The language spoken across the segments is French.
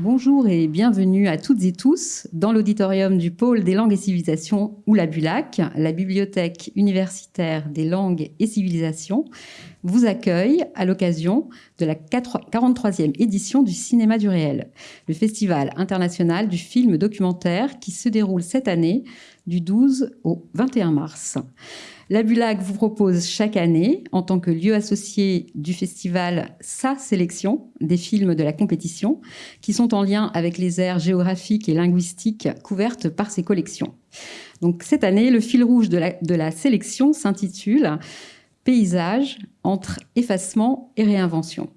Bonjour et bienvenue à toutes et tous dans l'auditorium du pôle des langues et civilisations ou la BULAC, la bibliothèque universitaire des langues et civilisations, vous accueille à l'occasion de la 43e édition du Cinéma du réel, le festival international du film documentaire qui se déroule cette année du 12 au 21 mars. La Bulac vous propose chaque année, en tant que lieu associé du festival, sa sélection des films de la compétition, qui sont en lien avec les aires géographiques et linguistiques couvertes par ces collections. Donc cette année, le fil rouge de la, de la sélection s'intitule Paysage entre effacement et réinvention.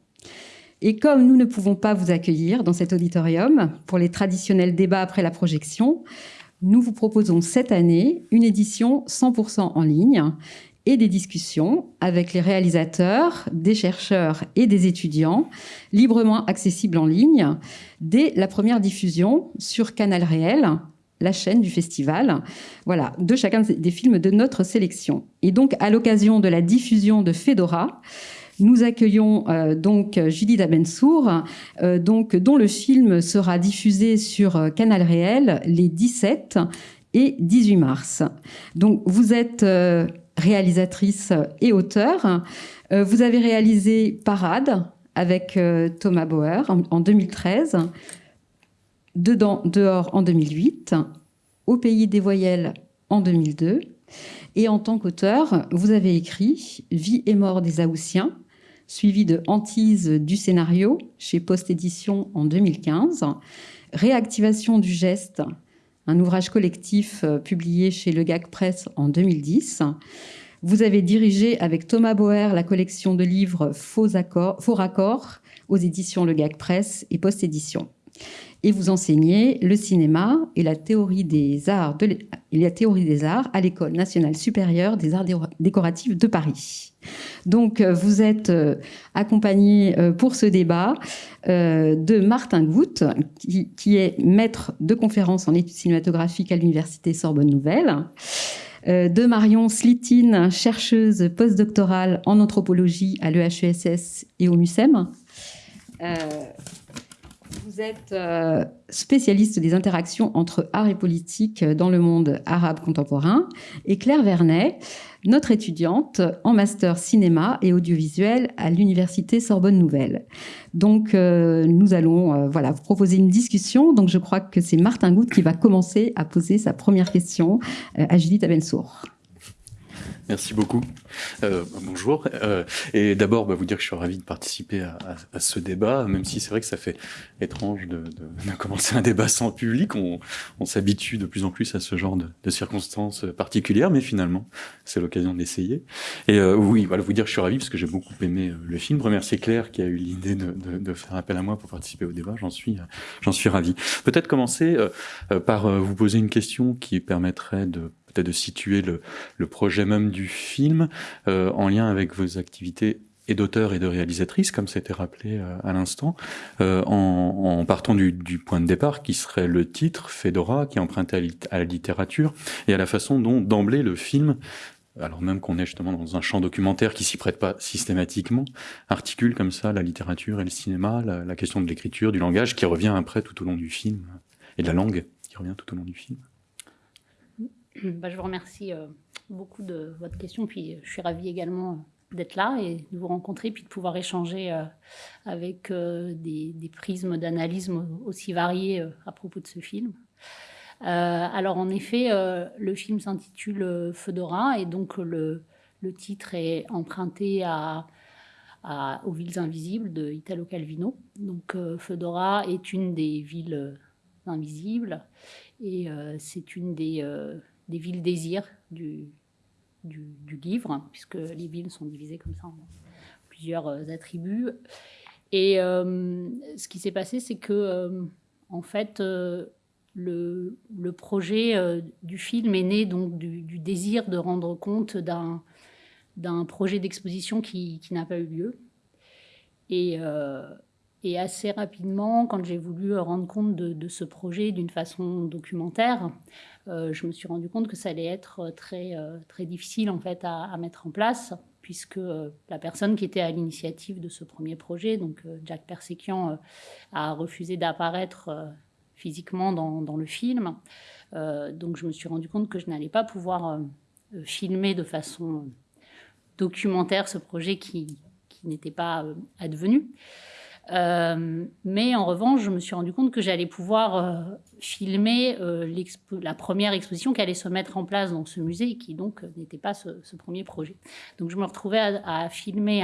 Et comme nous ne pouvons pas vous accueillir dans cet auditorium pour les traditionnels débats après la projection, nous vous proposons cette année une édition 100% en ligne et des discussions avec les réalisateurs, des chercheurs et des étudiants, librement accessibles en ligne, dès la première diffusion sur Canal Réel, la chaîne du festival, voilà, de chacun des films de notre sélection. Et donc, à l'occasion de la diffusion de Fedora, nous accueillons euh, donc Judith Abensour, euh, donc, dont le film sera diffusé sur euh, Canal Réel les 17 et 18 mars. Donc vous êtes réalisatrice et auteur. vous avez réalisé Parade avec Thomas Bauer en, 2013, Dedans, dehors en 2008, Au pays des voyelles en 2002. Et en tant qu'auteur, vous avez écrit Vie et mort des Aoussiens, suivi de Hantise du scénario chez Post Édition en 2015, Réactivation du geste, un ouvrage collectif euh, publié chez Le Gag Press en 2010. Vous avez dirigé avec Thomas Bauer la collection de livres Faux, accords, Faux raccords aux éditions Le Gag Press et Post Édition et vous enseignez le cinéma et la théorie des arts, de la théorie des arts à l'École nationale supérieure des arts décoratifs de Paris. Donc, euh, vous êtes euh, accompagné euh, pour ce débat de Martin Goutte, qui, est maître de conférence en études cinématographiques à l'Université Sorbonne Nouvelle, de Marion Slitine, chercheuse postdoctorale en anthropologie à l'EHESS et au MUSEM. Vous êtes euh, spécialiste des interactions entre art et politique dans le monde arabe contemporain. Et Claire Vernet, notre étudiante en master cinéma et audiovisuel à l'Université Sorbonne Nouvelle. Donc, euh, nous allons euh, voilà, vous proposer une discussion. Donc, je crois que c'est Martin Goutte qui va commencer à poser sa première question à Judith Abensour. Merci beaucoup. Euh, bonjour. Euh, et d'abord, bah, vous dire que je suis ravi de participer à, ce débat, même si c'est vrai que ça fait étrange de, commencer un débat sans public. On, s'habitue de plus en plus à ce genre de, circonstances particulières, mais finalement, c'est l'occasion d'essayer. Et euh, oui, voilà, vous dire que je suis ravi parce que j'ai beaucoup aimé le film. Remercier Claire qui a eu l'idée de, faire appel à moi pour participer au débat. J'en suis, j'en suis ravi. Peut-être commencer par vous poser une question qui permettrait de peut-être de situer le, projet même du film euh, en lien avec vos activités et d'auteur et de réalisatrice, comme c'était rappelé euh, à l'instant, euh, en, partant du, point de départ qui serait le titre, Fedora, qui est emprunté à, la littérature, et à la façon dont d'emblée le film alors même qu'on est justement dans un champ documentaire qui s'y prête pas systématiquement, articule comme ça la littérature et le cinéma, la, la question de l'écriture, du langage, qui revient après tout au long du film, et de la langue qui revient tout au long du film. Bah, je vous remercie euh, beaucoup de votre question. Puis je suis ravie également d'être là et de vous rencontrer, puis de pouvoir échanger euh, avec euh, des, prismes d'analyse aussi variés à propos de ce film. alors en effet, le film s'intitule Fedora et donc le, le, titre est emprunté à, aux villes invisibles de Italo Calvino. Donc Fedora est une des villes invisibles et c'est une des des villes désirs du, du, livre, puisque les villes sont divisées comme ça en plusieurs euh, attributs. Et euh, ce qui s'est passé, c'est que, euh, en fait, le, le, projet du film est né donc du, désir de rendre compte d'un d'un projet d'exposition qui, qui n'a pas eu lieu. Et, et assez rapidement, quand j'ai voulu rendre compte de, ce projet d'une façon documentaire, euh, je me suis rendu compte que ça allait être très, euh, très difficile en fait à, mettre en place puisque la personne qui était à l'initiative de ce premier projet, donc Jack Persekian, a refusé d'apparaître physiquement dans, le film. donc je me suis rendu compte que je n'allais pas pouvoir filmer de façon documentaire ce projet qui n'était pas advenu. Euh, mais en revanche, je me suis rendu compte que j'allais pouvoir euh, filmer euh, la première exposition qui allait se mettre en place dans ce musée, qui donc n'était pas ce, premier projet. Donc je me retrouvais à, filmer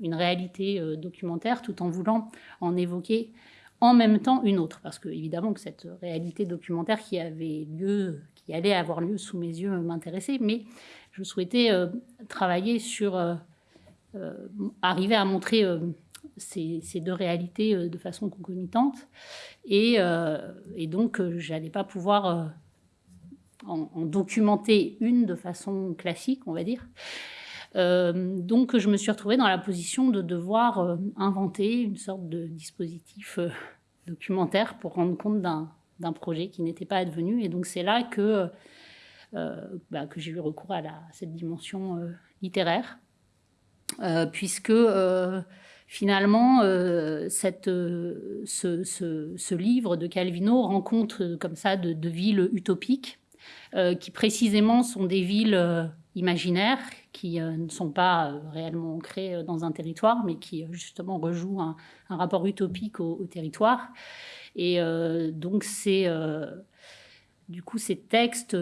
une réalité documentaire tout en voulant en évoquer en même temps une autre, parce que évidemment que cette réalité documentaire qui avait lieu, qui allait avoir lieu sous mes yeux m'intéressait, mais je souhaitais travailler sur arriver à montrer ces, deux réalités euh, de façon concomitante. Et, euh, donc, euh, je n'allais pas pouvoir en, documenter une de façon classique, on va dire. donc, je me suis retrouvée dans la position de devoir inventer une sorte de dispositif documentaire pour rendre compte d'un projet qui n'était pas advenu. Et donc, c'est là que, bah, que j'ai eu recours à, cette dimension littéraire, puisque finalement, euh, cette, euh, ce, livre de Calvino rencontre euh, comme ça de, villes utopiques qui précisément sont des villes imaginaires qui ne sont pas réellement ancrées dans un territoire, mais qui justement rejouent un, rapport utopique au, au territoire. Et donc, c'est du coup ces textes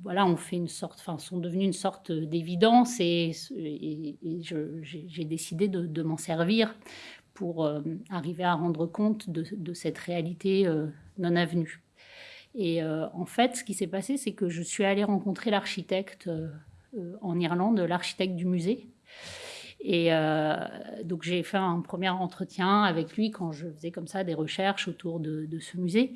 voilà, on fait une sorte, enfin, sont devenus une sorte d'évidence et, j'ai décidé de, m'en servir pour euh, arriver à rendre compte de, cette réalité euh, non avenue. Et euh, en fait, ce qui s'est passé, c'est que je suis allée rencontrer l'architecte en Irlande, l'architecte du musée, et donc j'ai fait un premier entretien avec lui quand je faisais comme ça des recherches autour de, ce musée.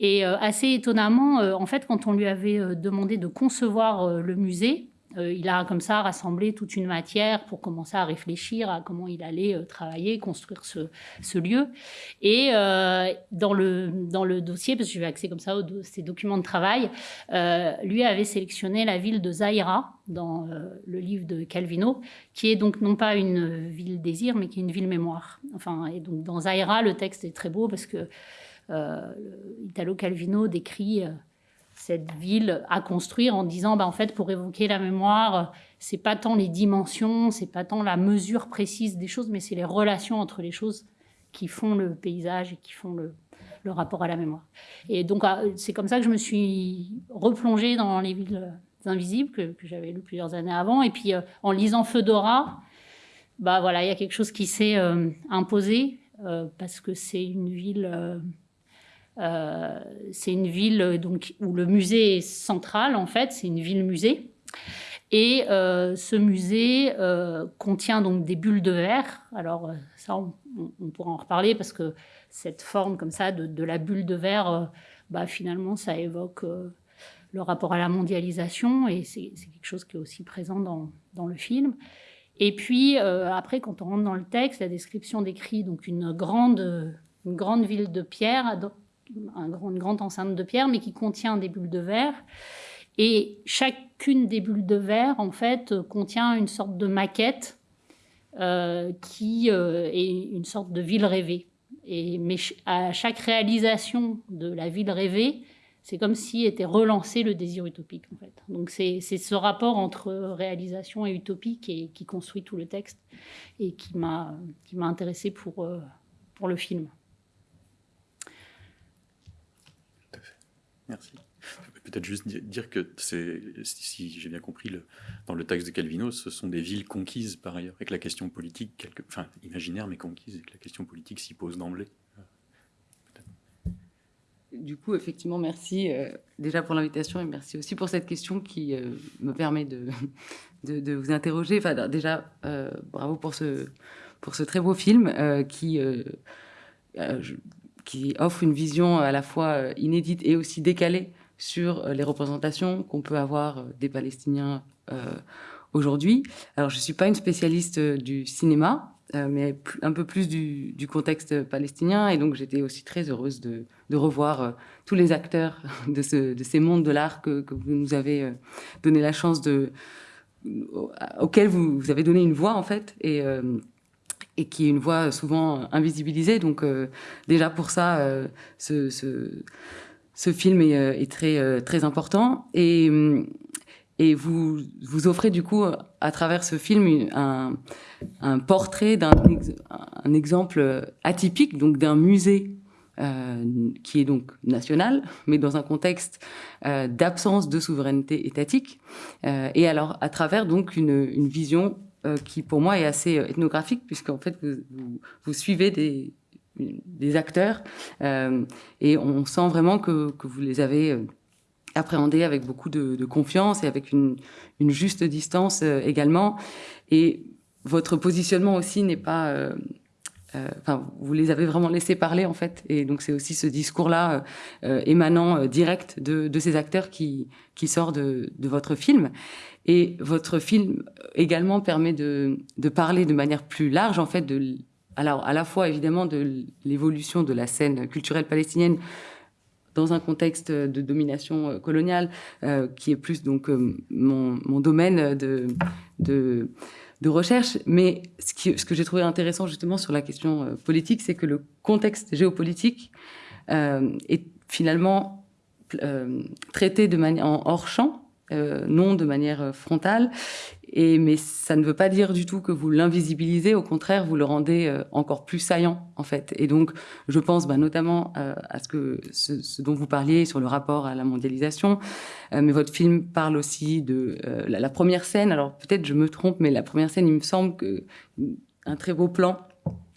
Et euh, assez étonnamment, euh, en fait, quand on lui avait demandé de concevoir le musée, euh, il a comme ça rassemblé toute une matière pour commencer à réfléchir à comment il allait euh, travailler, construire ce, lieu. Et euh, dans, le, dans le dossier, parce que j'ai accès comme ça aux ces documents de travail, lui avait sélectionné la ville de Zaira dans le livre de Calvino, qui est donc non pas une ville désir, mais qui est une ville mémoire. Enfin, et donc dans Zaira, le texte est très beau parce que Italo Calvino décrit cette ville à construire en disant bah, en fait pour évoquer la mémoire c'est pas tant les dimensions c'est pas tant la mesure précise des choses mais c'est les relations entre les choses qui font le paysage et qui font le, rapport à la mémoire. Et donc ah, c'est comme ça que je me suis replongée dans les villes invisibles que, j'avais lu plusieurs années avant. Et puis euh, en lisant Feudora bah voilà il y a quelque chose qui s'est euh, imposé euh, parce que c'est une ville euh, c'est une ville donc, où le musée est central, en fait, c'est une ville-musée. Et euh, ce musée euh, contient donc des bulles de verre. Alors ça, on, pourra en reparler parce que cette forme comme ça de, la bulle de verre, bah, finalement, ça évoque le rapport à la mondialisation et c'est quelque chose qui est aussi présent dans, dans le film. Et puis après, quand on rentre dans le texte, la description décrit donc une grande, une grande ville de pierre une grande enceinte de pierre, mais qui contient des bulles de verre. Et chacune des bulles de verre, en fait, contient une sorte de maquette euh, qui euh, est une sorte de ville rêvée. Et, mais à chaque réalisation de la ville rêvée, c'est comme si était relancé le désir utopique, en fait. Donc c'est ce rapport entre réalisation et utopique qui, qui construit tout le texte et qui m'a intéressé pour, euh, pour le film. Merci. Peut-être juste dire que c'est, si j'ai bien compris, le, dans le texte de Calvino, ce sont des villes conquises par ailleurs, et que la question politique, quelque, enfin imaginaire mais conquise, et que la question politique s'y pose d'emblée. Du coup, effectivement, merci euh, déjà pour l'invitation et merci aussi pour cette question qui euh, me permet de, de, vous interroger. Enfin, déjà, euh, bravo pour ce, pour ce très beau film qui, je, qui offre une vision à la fois euh, inédite et aussi décalée sur euh, les représentations qu'on peut avoir euh, des Palestiniens aujourd'hui. Alors, je ne suis pas une spécialiste du cinéma, mais un peu plus du, contexte palestinien. Et donc, j'étais aussi très heureuse de, revoir tous les acteurs de, ce, de ces mondes de l'art que, vous nous avez donné la chance de, auquel vous, avez donné une voix en fait et qui est une voix souvent invisibilisée. Donc déjà pour ça, ce, ce, film est, très, très important. Et, vous, vous offrez du coup, à travers ce film, un, portrait d'un un exemple atypique, donc d'un musée euh, qui est donc national, mais dans un contexte euh, d'absence de souveraineté étatique. Euh, et alors, à travers donc une vision qui, pour moi, est assez ethnographique, puisqu'en fait, vous, suivez des, acteurs et on sent vraiment que, vous les avez appréhendé avec beaucoup de, confiance et avec une, juste distance euh, également. Et votre positionnement aussi n'est pas... Euh, euh, enfin, vous les avez vraiment laissés parler en fait, et donc c'est aussi ce discours-là émanant direct de, ces acteurs qui sort de, votre film. Et votre film également permet de, parler de manière plus large en fait de alors à la fois évidemment de l'évolution de la scène culturelle palestinienne dans un contexte de domination euh, coloniale, euh, qui est plus donc euh, mon, domaine de, recherche. Mais ce que j'ai trouvé intéressant justement sur la question politique, c'est que le contexte géopolitique est finalement traité de manière en hors champ, non de manière frontale, et, mais ça ne veut pas dire du tout que vous l'invisibilisez, au contraire, vous le rendez euh, encore plus saillant, en fait. Et donc, je pense bah, notamment euh, à ce, que, ce, dont vous parliez sur le rapport à la mondialisation, euh, mais votre film parle aussi de la, la, première scène. Alors, peut-être je me trompe, mais la première scène, il me semble que un très beau plan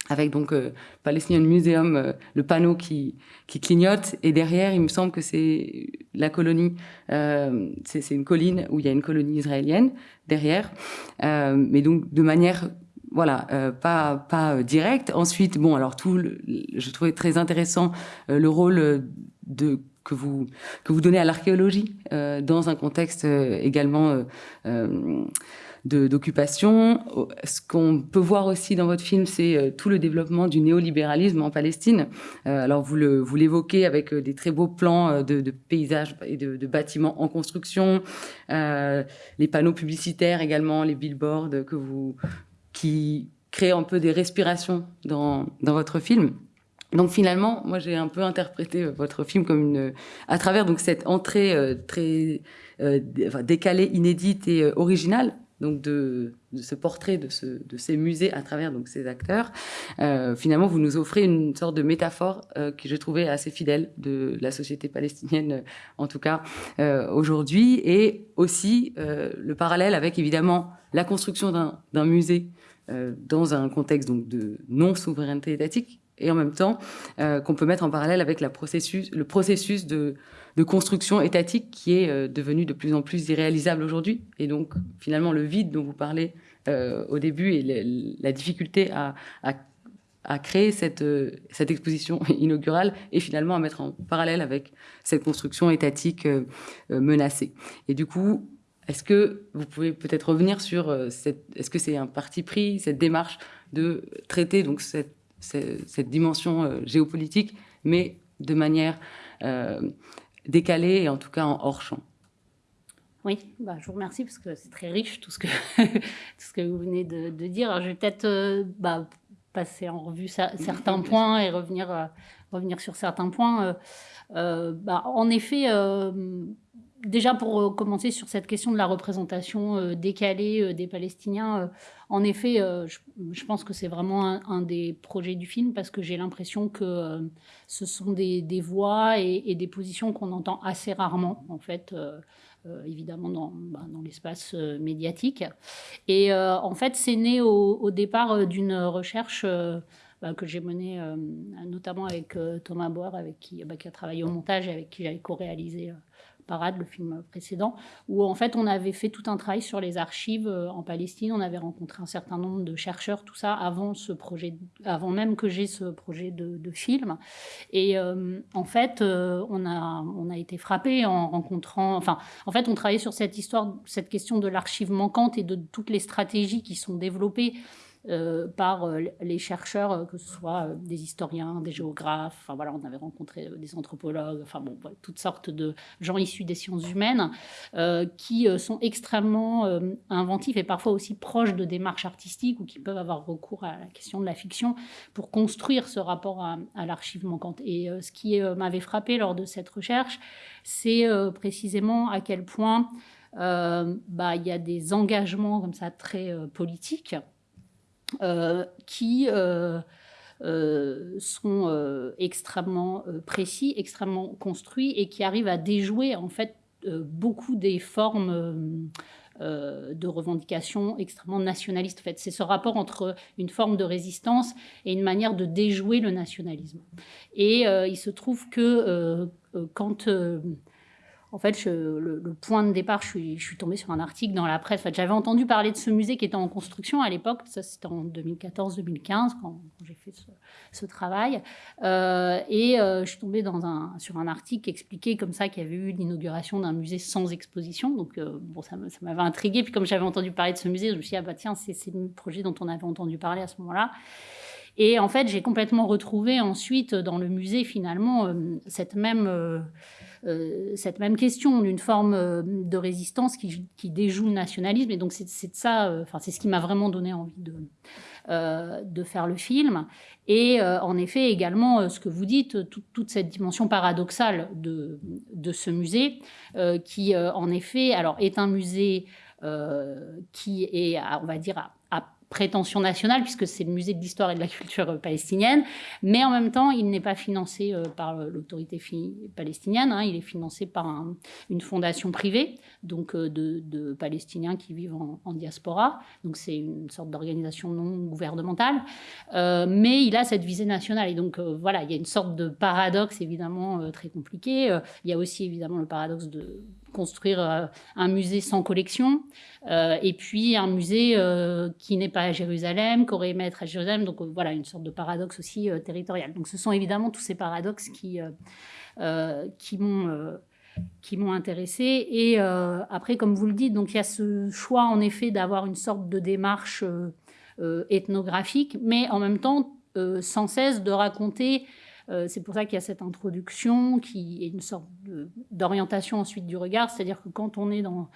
avec donc euh, Palestinian Museum, euh, le panneau qui, qui clignote, et derrière, il me semble que c'est la colonie, euh, c'est une colline où il y a une colonie israélienne derrière, euh, mais donc de manière, voilà, euh, pas pas directe. Ensuite, bon, alors tout, le, je trouvais très intéressant le rôle de que vous que vous donnez à l'archéologie dans un contexte également d'occupation. Ce qu'on peut voir aussi dans votre film, c'est euh, tout le développement du néolibéralisme en Palestine. Euh, alors vous l'évoquez avec euh, des très beaux plans de, paysages et de, bâtiments en construction, les panneaux publicitaires également, les billboards que vous qui créent un peu des respirations dans dans votre film. Donc finalement, moi j'ai un peu interprété votre film comme une, à travers donc cette entrée très décalée, inédite et originale donc de, ce portrait de, ces musées à travers donc ces acteurs, euh, finalement vous nous offrez une sorte de métaphore euh, que j'ai trouvé assez fidèle de la société palestinienne, euh, en tout cas aujourd'hui, et aussi le parallèle avec évidemment la construction d'un musée dans un contexte donc de non souveraineté étatique, et en même temps qu'on peut mettre en parallèle avec le processus de de construction étatique qui est euh, devenu de plus en plus irréalisable aujourd'hui. Et donc, finalement, le vide dont vous parlez euh, au début et la difficulté à, à, créer cette, euh, cette exposition inaugurale et finalement à mettre en parallèle avec cette construction étatique menacée. Et du coup, est-ce que vous pouvez peut-être revenir sur cette, est-ce que c'est un parti pris, cette démarche de traiter donc cette, cette, dimension géopolitique, mais de manière décalé et en tout cas en hors champ. Oui, bah, je vous remercie parce que c'est très riche tout ce que, tout ce que vous venez de, dire. Alors, je vais peut-être euh, bah, passer en revue certains points et revenir, euh, revenir sur certains points. Euh, bah, en effet, déjà pour euh, commencer sur cette question de la représentation euh, décalée euh, des Palestiniens, en effet, je, pense que c'est vraiment un, des projets du film parce que j'ai l'impression que ce sont des, voix et, des positions qu'on entend assez rarement, en fait. évidemment dans, bah, l'espace médiatique. Et en fait, c'est né au, départ d'une recherche bah, que j'ai menée notamment avec Thomas Boer, avec qui, bah, qui, a travaillé au montage et avec qui j'avais co-réalisé Parade, le film précédent, où en fait on avait fait tout un travail sur les archives euh, en Palestine. On avait rencontré un certain nombre de chercheurs, tout ça avant ce projet, avant même que j'ai ce projet de, film. Et euh, en fait, euh, on a on a été frappé en rencontrant. Enfin, en fait, on travaillait sur cette histoire, cette question de l'archive manquante et de toutes les stratégies qui sont développées euh, par euh, les chercheurs, euh, que ce soit des historiens, des géographes, enfin voilà, on avait rencontré des anthropologues, enfin bon, toutes sortes de gens issus des sciences humaines qui sont extrêmement inventifs et parfois aussi proches de démarches artistiques ou qui peuvent avoir recours à la question de la fiction pour construire ce rapport à, l'archive manquante. Et ce qui m'avait frappé lors de cette recherche, c'est précisément à quel point bah, il y a des engagements comme ça très politiques qui euh, euh, sont extrêmement précis, extrêmement construits et qui arrivent à déjouer en fait beaucoup des formes de revendication extrêmement nationalistes. En fait, c'est ce rapport entre une forme de résistance et une manière de déjouer le nationalisme. Et il se trouve que quand en fait, le, point de départ, je suis, je tombée sur un article dans la presse. En fait, J'avais entendu parler de ce musée qui était en construction à l'époque. Ça, c'était en 2014-2015 quand, j'ai fait ce, travail. Euh, et euh, je suis tombée sur un article qui expliquait comme ça qu'il y avait eu l'inauguration d'un musée sans exposition. Donc, euh, bon, ça, m'avait intriguée. Puis, comme j'avais entendu parler de ce musée, je me suis dit, ah bah tiens, c'est le projet dont on avait entendu parler à ce moment-là. Et en fait, j'ai complètement retrouvé ensuite dans le musée, finalement, cette même cette même question d'une forme euh, de résistance qui, déjoue le nationalisme. Et donc, c'est ça, euh, enfin, c'est ce qui m'a vraiment donné envie de, de faire le film. Et en effet, également, ce que vous dites, toute cette dimension paradoxale de, de ce musée, qui, en effet, alors, est un musée qui est, on va dire, prétention nationale, puisque c'est le musée de l'histoire et de la culture palestinienne, mais en même temps, il n'est pas financé euh, par l'autorité palestinienne, hein. il est financé par une fondation privée, donc euh, de, Palestiniens qui vivent en, diaspora, donc c'est une sorte d'organisation non gouvernementale, euh, mais il a cette visée nationale, et donc voilà, il y a une sorte de paradoxe évidemment très compliqué, il y a aussi évidemment le paradoxe de construire euh, un musée sans collection, euh, et puis un musée euh, qui n'est pas à Jérusalem, qui aurait aimé être à Jérusalem. Donc voilà, une sorte de paradoxe aussi territorial. Donc ce sont évidemment tous ces paradoxes qui, qui m'ont qui m'ont intéressé. Et après, comme vous le dites, donc il y a ce choix en effet d'avoir une sorte de démarche ethnographique, mais en même temps sans cesse de raconter c'est pour ça qu'il y a cette introduction qui est une sorte d'orientation ensuite du regard, c'est-à-dire que quand on est dans,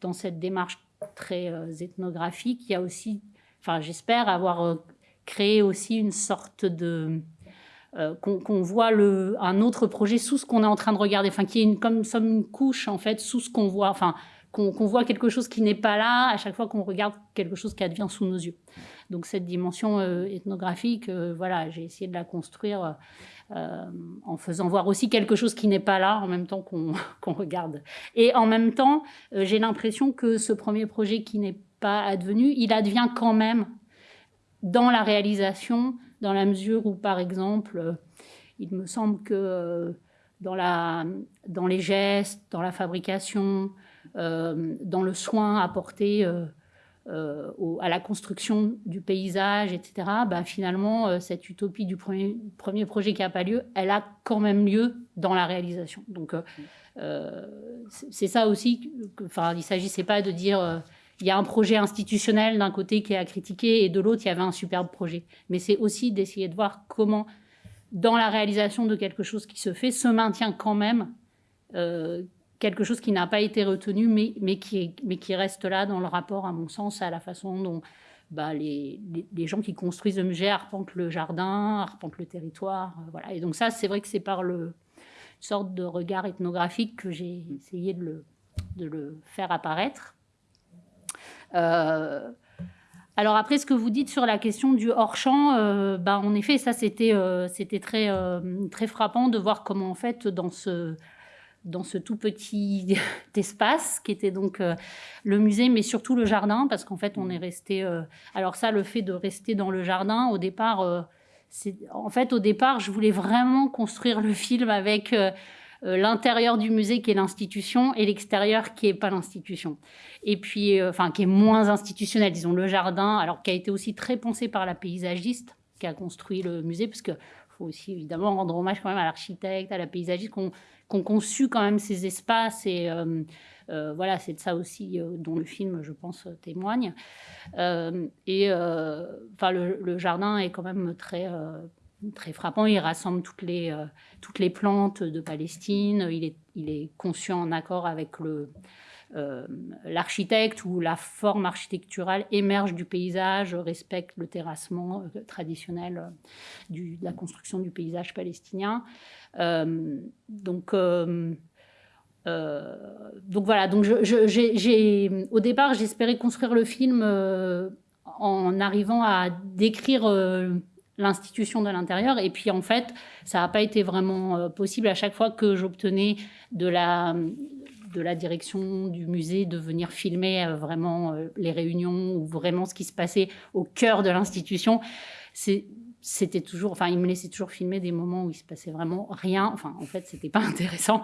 dans cette démarche très euh, ethnographique, il y a aussi, enfin j'espère avoir euh, créé aussi une sorte de... qu'on voit le, un autre projet sous ce qu'on est en train de regarder, enfin qui est comme, comme une couche en fait sous ce qu'on voit, enfin qu'on voit quelque chose qui n'est pas là à chaque fois qu'on regarde quelque chose qui advient sous nos yeux. Donc cette dimension euh, ethnographique, euh, voilà, j'ai essayé de la construire euh, en faisant voir aussi quelque chose qui n'est pas là en même temps qu'on regarde. Et en même temps, j'ai l'impression que ce premier projet qui n'est pas advenu, il advient quand même dans la réalisation, dans la mesure où, par exemple, il me semble que dans, les gestes, dans la fabrication, dans le soin apporté euh, à la construction du paysage, etc., bah, finalement, euh, cette utopie du premier, premier projet qui n'a pas lieu, elle a quand même lieu dans la réalisation. Donc, euh, c'est ça aussi. Enfin, il ne s'agissait pas de dire il y a un projet institutionnel d'un côté qui est à critiquer et de l'autre, il y avait un superbe projet. Mais c'est aussi d'essayer de voir comment, dans la réalisation de quelque chose qui se fait, se maintient quand même quelque chose qui n'a pas été retenu, mais, mais, qui mais qui reste là dans le rapport, à mon sens, à la façon dont bah, les, les, gens qui construisent musée arpentent le jardin, arpentent le territoire. Euh, voilà. Et donc ça, c'est vrai que c'est par le, une sorte de regard ethnographique que j'ai essayé de le, de le faire apparaître. Euh, alors après, ce que vous dites sur la question du hors-champ, euh, bah, en effet, ça c'était c'était très, très frappant de voir comment en fait dans ce dans ce tout petit espace qui était donc euh, le musée, mais surtout le jardin, parce qu'en fait, on est resté. Euh, alors ça, le fait de rester dans le jardin, au départ, euh, c'est en fait au départ, je voulais vraiment construire le film avec l'intérieur du musée qui est l'institution et l'extérieur qui est pas l'institution. Et puis, enfin, qui est moins institutionnel, disons le jardin, alors qui a été aussi très pensé par la paysagiste qui a construit le musée, parce que aussi évidemment rendre hommage quand même à l'architecte, à la paysagiste, qu'on ont conçu quand même ces espaces et euh, voilà, c'est de ça aussi euh, dont le film, je pense, témoigne. Euh, et enfin, le, jardin est quand même très très frappant. Il rassemble toutes les, toutes les plantes de Palestine. Il est, il est conçu en accord avec le, l'architecte où la forme architecturale émerge du paysage, respecte le terrassement traditionnel du, de la construction du paysage palestinien. donc, euh, voilà, donc au départ, j'espérais construire le film euh, en arrivant à décrire euh, l'institution de l'intérieur. Et puis en fait, ça n'a pas été vraiment possible à chaque fois que j'obtenais de la, de la direction du musée de venir filmer vraiment les réunions ou vraiment ce qui se passait au cœur de l'institution. C'était toujours, enfin, il me laissait toujours filmer des moments où il se passait vraiment rien. Enfin, en fait, c'était pas intéressant.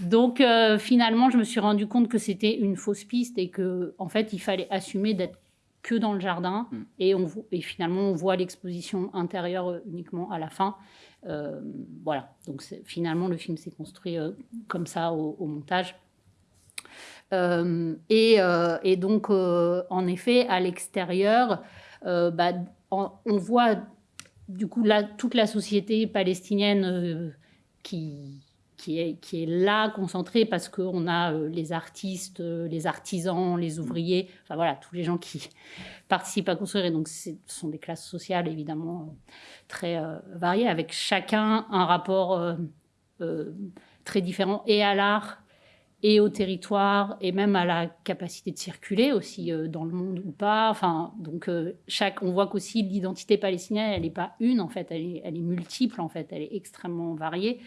Donc, euh, finalement, je me suis rendu compte que c'était une fausse piste et que, en fait, il fallait assumer d'être que dans le jardin. Mm. Et, on, et finalement, on voit l'exposition intérieure euh, uniquement à la fin. Euh, voilà. Donc, finalement, le film s'est construit comme ça au, montage. Et, et, donc, en effet, à l'extérieur, bah, on voit du coup, là, toute la société palestinienne euh, qui, qui, est, qui est là, concentrée, parce qu'on a euh, les artistes, euh, les artisans, les ouvriers, enfin voilà, tous les gens qui participent à construire. Et donc, ce sont des classes sociales, évidemment, très variées, avec chacun un rapport très différent et à l'art et au territoire et même à la capacité de circuler aussi euh, dans le monde ou pas. Enfin, donc euh, chaque, on voit qu'aussi l'identité palestinienne, elle n'est pas une en fait, elle est, multiple en fait, elle est extrêmement variée.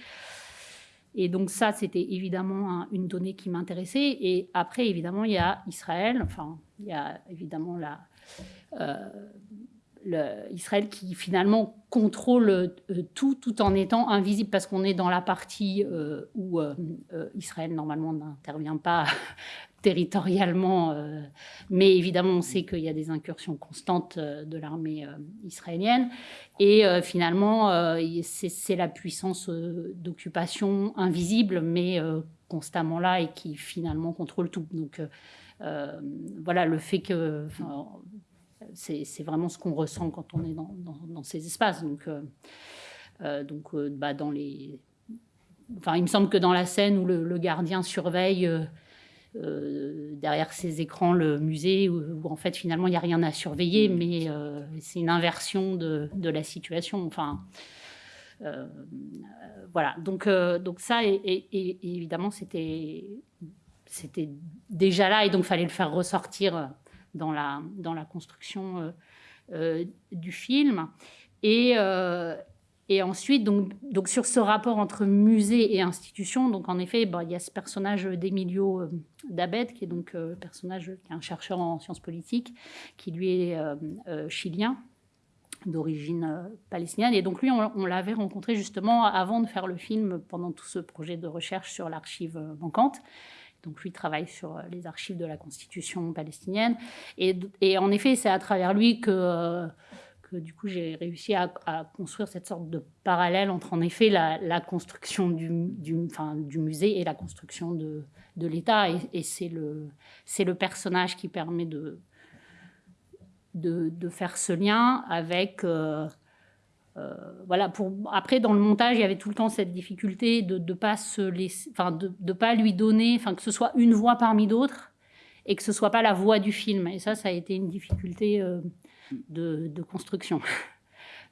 Et donc ça, c'était évidemment une donnée qui m'intéressait. Et après, évidemment, il y a Israël. Enfin, il y a évidemment la euh, Israël qui finalement contrôle euh, tout tout en étant invisible parce qu'on est dans la partie euh, où euh, Israël normalement n'intervient pas territorialement, mais évidemment on sait qu'il y a des incursions constantes de l'armée israélienne et finalement c'est la puissance d'occupation invisible mais constamment là et qui finalement contrôle tout. Donc voilà le fait que c'est vraiment ce qu'on ressent quand on est dans, ces espaces. Donc, euh, euh, donc euh, bah, dans les... Enfin, il me semble que dans la scène où le, gardien surveille derrière ses écrans le musée, où, en fait finalement il n'y a rien à surveiller, mm. mais c'est une inversion de, la situation. Enfin, voilà. Donc, donc ça, et, évidemment, c'était c'était déjà là, et donc fallait le faire ressortir dans la, dans la construction euh, euh, du film. Et, euh, et ensuite, donc, donc sur ce rapport entre musée et institution, donc en effet, bah, il y a ce personnage d'Emilio Dabet, qui est donc personnage qui est un chercheur en sciences politiques, qui lui est chilien d'origine palestinienne. Et donc lui, on l'avait rencontré justement avant de faire le film, pendant tout ce projet de recherche sur l'archive manquante. Donc lui travaille sur euh, les archives de la Constitution palestinienne. Et, et en effet, c'est à travers lui que, euh, que du coup j'ai réussi à, construire cette sorte de parallèle entre en effet la, construction du, du, enfin, du, musée et la construction de, de l'État. Et, c'est le, le personnage qui permet de, de, de, faire ce lien avec... Euh, voilà, pour, après, dans le montage, il y avait tout le temps cette difficulté de ne pas, se enfin, de, de, pas lui donner, enfin, que ce soit une voix parmi d'autres et que ce soit pas la voix du film. Et ça, ça a été une difficulté euh, de, de, construction.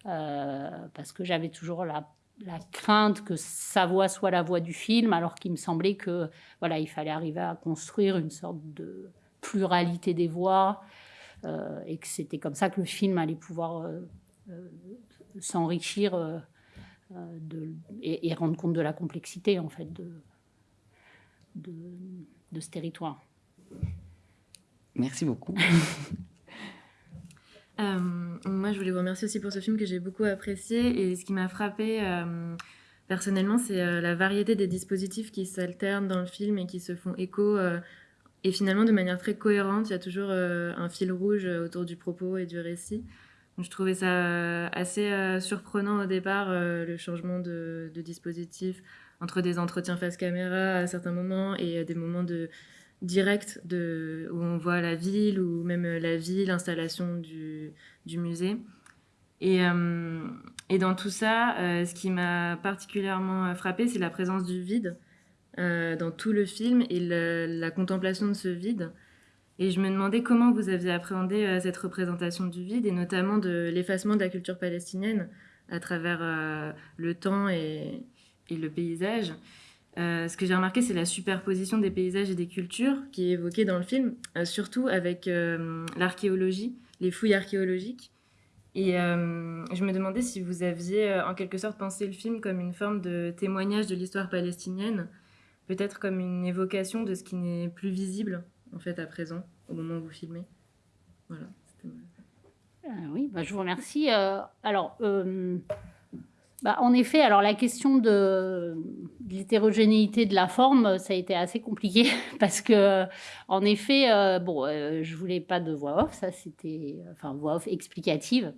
Euh, parce que j'avais toujours la, la, crainte que sa voix soit la voix du film, alors qu'il me semblait que voilà, il fallait arriver à construire une sorte de pluralité des voix et que c'était comme ça que le film allait pouvoir s'enrichir euh, euh, et, rendre compte de la complexité en fait de, de, ce territoire. Merci beaucoup. Euh, moi, je voulais vous remercier aussi pour ce film que j'ai beaucoup apprécié. Et ce qui m'a frappé personnellement, c'est la variété des dispositifs qui s'alternent dans le film et qui se font écho. et finalement, de manière très cohérente, il y a toujours un fil rouge autour du propos et du récit. Je trouvais ça assez surprenant au départ, le changement de, dispositif entre des entretiens face caméra à certains moments et des moments de direct où on voit la ville ou même la vie, l'installation du, musée. Et, et, dans tout ça, ce qui m'a particulièrement frappé, c'est la présence du vide dans tout le film et la contemplation de ce vide. Et je me demandais comment vous aviez appréhendé euh, cette représentation du vide et notamment de l'effacement de la culture palestinienne à travers euh, le temps et, le paysage. Euh, ce que j'ai remarqué, c'est la superposition des paysages et des cultures qui est évoquée dans le film, surtout avec l'archéologie, les fouilles archéologiques. Et je me demandais si vous aviez en quelque sorte pensé le film comme une forme de témoignage de l'histoire palestinienne, peut-être comme une évocation de ce qui n'est plus visible en fait, à présent, au moment où vous filmez Voilà. Euh, oui, bah, je vous remercie. Euh, alors, euh, bah, en effet, alors la question de, l'hétérogénéité de la forme, ça a été assez compliqué parce que, en effet, bon, je voulais pas de voix off, ça c'était, enfin, voix off explicative.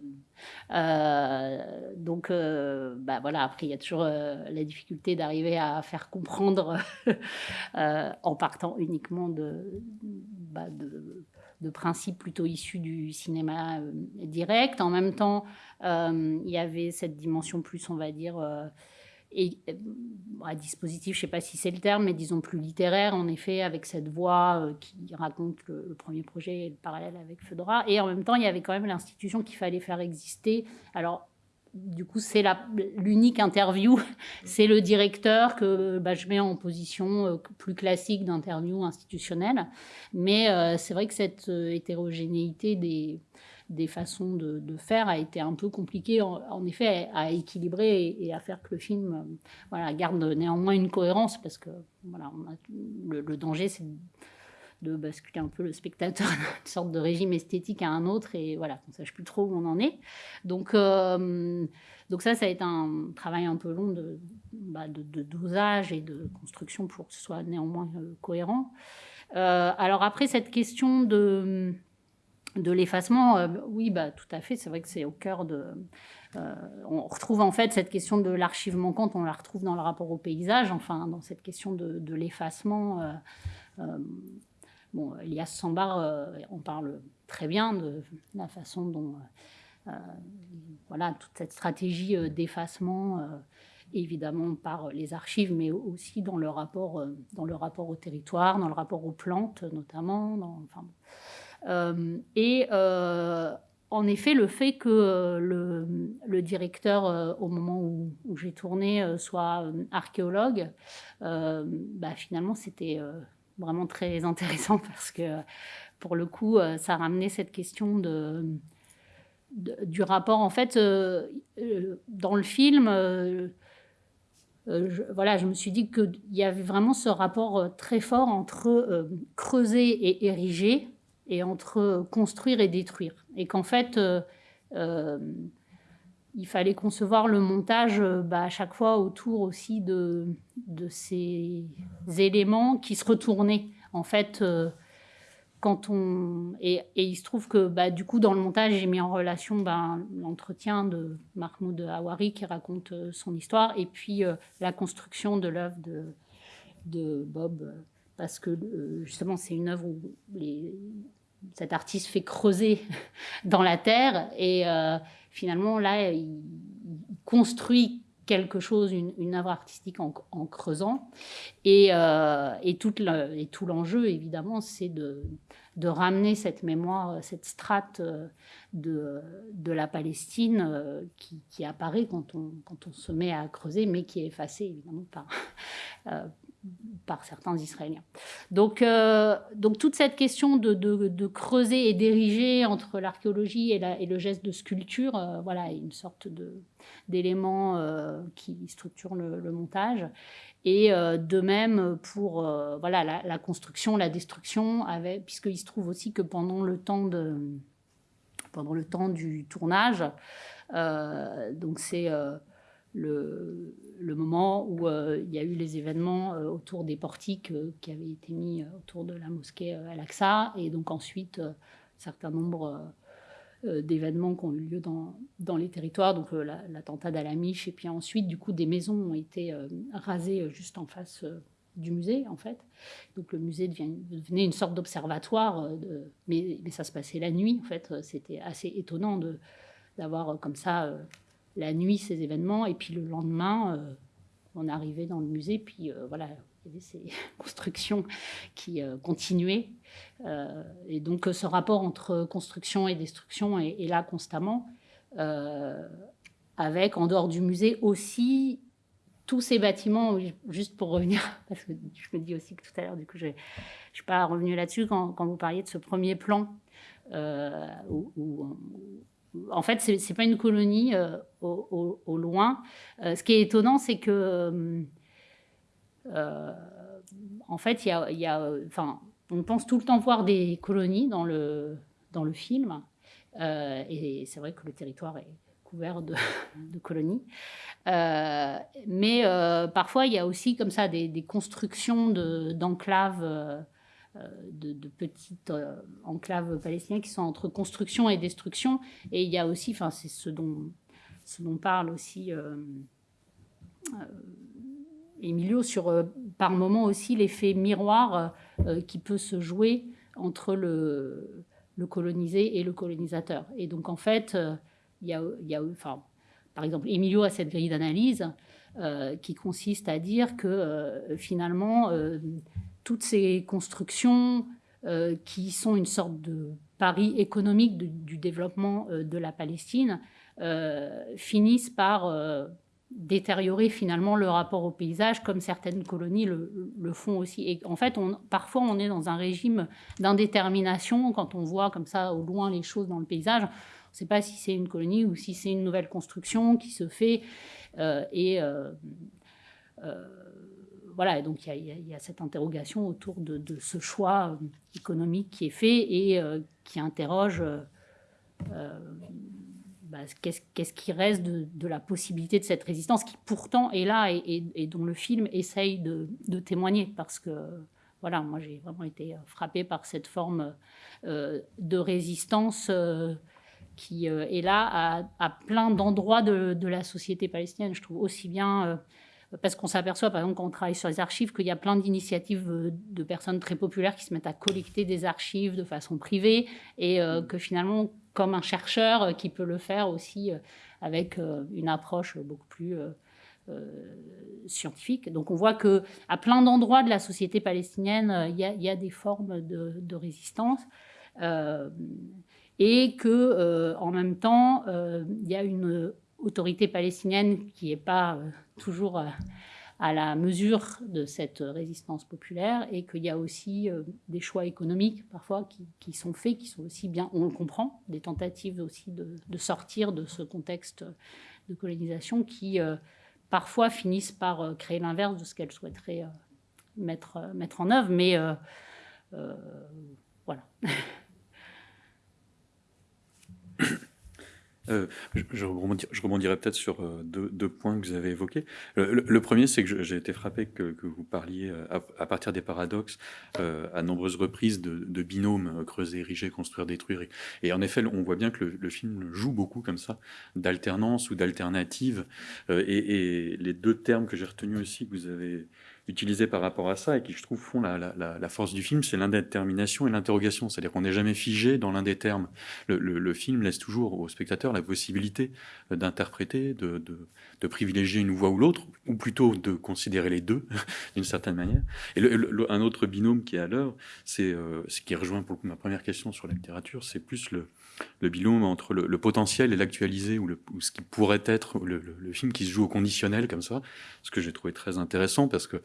donc, bah voilà. Après, il y a toujours la difficulté d'arriver à faire comprendre en partant uniquement de, bah, de de principes plutôt issus du cinéma euh, direct. En même temps, euh, il y avait cette dimension plus, on va dire, euh, et, à dispositif, je ne sais pas si c'est le terme, mais disons plus littéraire, en effet, avec cette voix qui raconte le, premier projet et le parallèle avec Fedora. Et en même temps, il y avait quand même l'institution qu'il fallait faire exister. Alors, du coup, c'est l'unique interview, c'est le directeur que bah, je mets en position euh, plus classique d'interview institutionnelle. Mais euh, c'est vrai que cette euh, hétérogénéité des, façons de, faire a été un peu compliquée, en, effet, à équilibrer et, à faire que le film garde néanmoins une cohérence, parce que voilà, le danger, c'est de basculer un peu le spectateur d'une sorte de régime esthétique à un autre et voilà, qu'on ne sache plus trop où on en est. Donc, euh, donc ça, ça a été un travail un peu long de, bah, de, dosage et de construction pour que ce soit néanmoins euh, cohérent. Euh, alors après, cette question de, de l'effacement, oui, bah, tout à fait, c'est vrai que c'est au cœur de... on retrouve en fait cette question de l'archive manquante, on la retrouve dans le rapport au paysage, enfin dans cette question de, de l'effacement. Elias Sambar on euh, parle très bien de la façon dont euh, euh, voilà, toute cette stratégie d'effacement, évidemment par les archives, mais aussi dans le, rapport, dans le rapport au territoire, dans le rapport aux plantes notamment. et en effet, le fait que le, directeur, au moment où, j'ai tourné, soit archéologue, bah, finalement, c'était vraiment très intéressant parce que pour le coup, euh, ça ramenait cette question de, du rapport. En fait, euh, euh, dans le film, je, voilà, je me suis dit qu'il y avait vraiment ce rapport très fort entre creuser et ériger et entre construire et détruire. Et qu'en fait, il fallait concevoir le montage euh, bah, à chaque fois autour aussi de, de ces éléments qui se retournaient. En fait, euh, quand on. Et, il se trouve que bah, du coup, dans le montage, j'ai mis en relation bah, l'entretien de Mahmoud Hawari qui raconte euh, son histoire et puis la construction de l'œuvre de, de Bob. Parce que justement, c'est une œuvre où les, cet artiste fait creuser dans la terre et finalement, là, il, construit quelque chose, une, œuvre artistique en, creusant. Et, euh, et, tout l'enjeu, évidemment, c'est de, ramener cette mémoire, cette strate euh, de, la Palestine euh, qui, qui, apparaît quand on, quand on se met à creuser, mais qui est effacée, évidemment, par, par certains Israéliens. Donc, euh, donc toute cette question de, de, creuser et d'ériger entre l'archéologie et, le geste de sculpture, euh, voilà, une sorte d'élément euh, qui structure le, montage. Et de même pour voilà, la, construction, la destruction, puisqu'il se trouve aussi que pendant le temps, de, pendant le temps du tournage, donc c'est le, moment où euh, il y a eu les événements euh, autour des portiques euh, qui avaient été mis autour de la mosquée Al-Aqsa. Et donc ensuite, un certain nombre d'événements qui ont eu lieu dans, dans les territoires, donc l'attentat d'Alamiche, et puis ensuite, du coup, des maisons ont été rasées juste en face du musée, en fait. Donc le musée devenait une sorte d'observatoire, mais, mais, ça se passait la nuit, en fait. C'était assez étonnant d'avoir comme ça la nuit ces événements, et puis le lendemain, on arrivait dans le musée, puis voilà, il y avait ces constructions qui euh, continuaient. Euh, et donc ce rapport entre construction et destruction est, là constamment, euh, avec en dehors du musée aussi tous ces bâtiments, juste pour revenir, parce que je me dis aussi que tout à l'heure, du coup, je ne suis pas revenu là-dessus quand, vous parliez de ce premier plan, où, en fait, ce n'est pas une colonie au, au, loin. ce qui est étonnant, c'est que euh, en fait, y a, enfin, on pense tout le temps voir des colonies dans le, dans le film. Euh, et c'est vrai que le territoire est couvert de, colonies. Euh, mais parfois, il y a aussi comme ça des, constructions d'enclaves, de, de, petites enclaves palestiniennes qui sont entre construction et destruction. Et il y a aussi, enfin, c'est ce dont, ce dont parle aussi Emilio sur euh, par moment aussi l'effet miroir euh, qui peut se jouer entre le, le, colonisé et le colonisateur. Et donc en fait, euh, il y a, y a enfin, par exemple, Emilio a cette grille d'analyse qui consiste à dire que finalement, toutes ces constructions qui sont une sorte de pari économique du développement de la Palestine finissent par détériorer finalement le rapport au paysage, comme certaines colonies le, font aussi. Et en fait, on, parfois, on est dans un régime d'indétermination quand on voit comme ça au loin les choses dans le paysage. On ne sait pas si c'est une colonie ou si c'est une nouvelle construction qui se fait. Euh, et euh, euh, voilà, et donc il y, a cette interrogation autour de, ce choix économique qui est fait et qui interroge bah, qu'est-ce qui reste de, la possibilité de cette résistance qui pourtant est là et, dont le film essaye de, témoigner parce que voilà, moi j'ai vraiment été frappée par cette forme euh, de résistance euh, qui euh, est là à, plein d'endroits de, la société palestinienne. Je trouve aussi bien parce qu'on s'aperçoit, par exemple, quand on travaille sur les archives, qu'il y a plein d'initiatives de personnes très populaires qui se mettent à collecter des archives de façon privée et que finalement, comme un chercheur euh, qui peut le faire aussi euh, avec euh, une approche beaucoup plus scientifique. Donc on voit que à plein d'endroits de la société palestinienne, il y, a des formes de, résistance. et que en même temps, il y a une autorité palestinienne qui n'est pas toujours à la mesure de cette résistance populaire et qu'il y a aussi euh, des choix économiques parfois qui, sont faits, qui sont aussi bien, on le comprend, des tentatives aussi de, sortir de ce contexte de colonisation qui euh, parfois finissent par euh, créer l'inverse de ce qu'elles souhaiteraient mettre, mettre en œuvre. Mais voilà. Euh, je, rebondirai peut-être sur euh, deux, points que vous avez évoqués. Le, premier, c'est que j'ai été frappé que, vous parliez, euh, à, partir des paradoxes, à nombreuses reprises de, binômes creuser, ériger, construire, détruire. Et, en effet, on voit bien que le, film joue beaucoup comme ça, d'alternance ou d'alternative. Et, les deux termes que j'ai retenus aussi, que vous avez utilisés par rapport à ça et qui, je trouve, font la, force du film, c'est l'indétermination et l'interrogation. C'est-à-dire qu'on n'est jamais figé dans l'un des termes. Le, film laisse toujours au spectateur la possibilité d'interpréter, de, de, privilégier une voix ou l'autre, ou plutôt de considérer les deux d'une certaine manière. Et un autre binôme qui est à l'heure, c'est euh, ce qui rejoint pour ma première question sur la littérature, c'est plus le, le binôme entre le, potentiel et l'actualisé, ou, ce qui pourrait être le, film qui se joue au conditionnel comme ça, ce que j'ai trouvé très intéressant parce que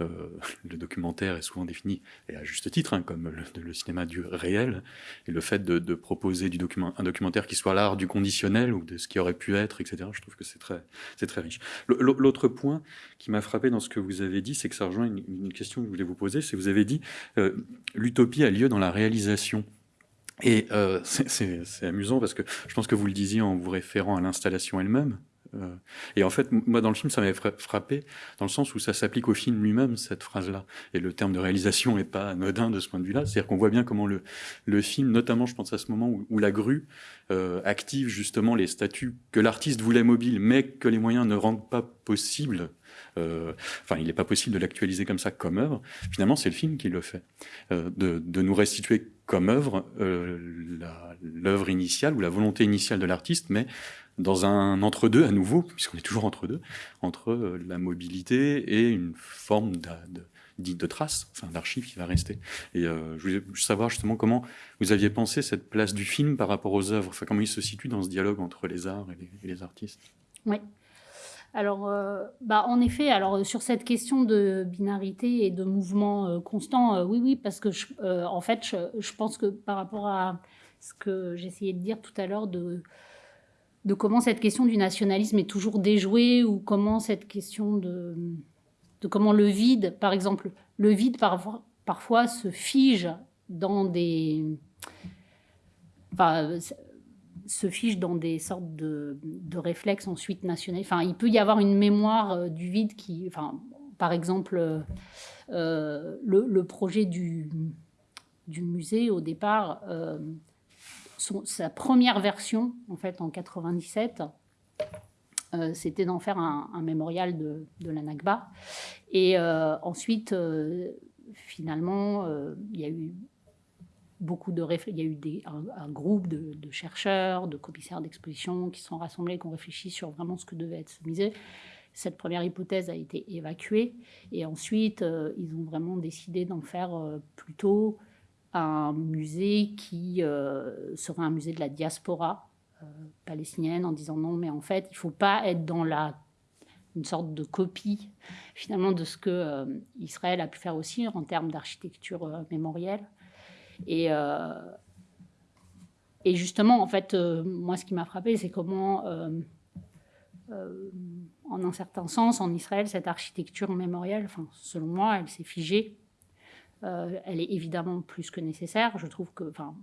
euh, le documentaire est souvent défini, et à juste titre, hein, comme le, cinéma du réel, et le fait de, proposer un documentaire qui soit l'art du conditionnel ou de ce qui aurait pu être, etc., je trouve que c'est très, très riche. L'autre point qui m'a frappé dans ce que vous avez dit, c'est que ça rejoint une, question que je voulais vous poser, c'est que vous avez dit euh, l'utopie a lieu dans la réalisation. Et euh, c'est amusant parce que je pense que vous le disiez en vous référant à l'installation elle-même, Euh, et en fait, moi, dans le film, ça m'avait frappé, dans le sens où ça s'applique au film lui-même, cette phrase-là. Et le terme de réalisation n'est pas anodin de ce point de vue-là. C'est-à-dire qu'on voit bien comment le, le film, notamment, je pense à ce moment où, où la grue euh, active justement les statuts que l'artiste voulait mobiles, mais que les moyens ne rendent pas possible. Euh, enfin, il n'est pas possible de l'actualiser comme ça comme œuvre. Finalement, c'est le film qui le fait, euh, de, de, nous restituer comme œuvre euh, l'œuvre initiale ou la volonté initiale de l'artiste, mais dans un entre-deux à nouveau, puisqu'on est toujours entre euh, la mobilité et une forme de, de, de trace, enfin d'archive qui va rester. Et euh, je voulais savoir justement comment vous aviez pensé cette place du film par rapport aux œuvres, enfin comment il se situe dans ce dialogue entre les arts et les, et les artistes? Oui. Alors, euh, bah, en effet, alors sur cette question de binarité et de mouvement euh, constant, euh, oui, oui, parce que je, euh, en fait, je, pense que par rapport à ce que j'essayais de dire tout à l'heure de comment cette question du nationalisme est toujours déjouée ou comment cette question de, comment le vide, par exemple, le vide parfois, parfois se fige dans des... se fige dans des sortes de, de réflexes ensuite nationaux. Enfin, il peut y avoir une mémoire euh, du vide qui... Enfin, par exemple, euh, le, le, projet du, du musée, au départ... Euh, sa première version, en fait, en 97, euh, c'était d'en faire un, un, mémorial de, de la Nakba. Et euh, ensuite, euh, finalement, euh, il y a eu beaucoup de il y a eu un, groupe de, chercheurs, de commissaires d'exposition qui sont rassemblés, qui ont réfléchi sur vraiment ce que devait être ce musée. Cette première hypothèse a été évacuée et ensuite euh, ils ont vraiment décidé d'en faire euh, plutôt un musée qui euh, serait un musée de la diaspora euh, palestinienne en disant non mais en fait il ne faut pas être dans la une sorte de copie finalement de ce que Israël a pu faire aussi en termes d'architecture mémorielle et euh, et justement en fait euh, moi ce qui m'a frappé c'est comment en un certain sens en Israël cette architecture mémorielle enfin selon moi elle s'est figée euh, elle est évidemment plus que nécessaire. Je trouve que, enfin,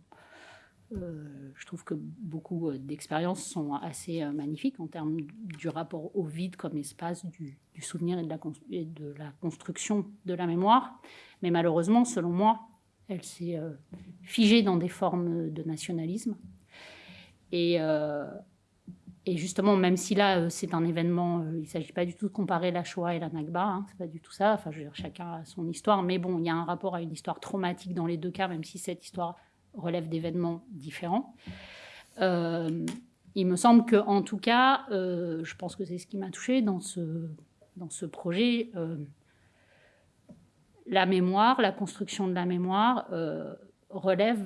euh, je trouve que beaucoup euh, d'expériences sont assez euh, magnifiques en termes du rapport au vide comme espace du, souvenir et de, la, construction de la mémoire. Mais malheureusement, selon moi, elle s'est euh, figée dans des formes de nationalisme. Et, euh, justement, même si là, euh, c'est un événement, il ne s'agit pas du tout de comparer la Shoah et la Nakba, hein, c'est pas du tout ça. Enfin, je veux dire, chacun a son histoire, mais bon, il y a un rapport à une histoire traumatique dans les deux cas, même si cette histoire relève d'événements différents. Il me semble que, en tout cas, je pense que c'est ce qui m'a touché dans ce, dans ce projet. La mémoire, la construction de la mémoire euh, relève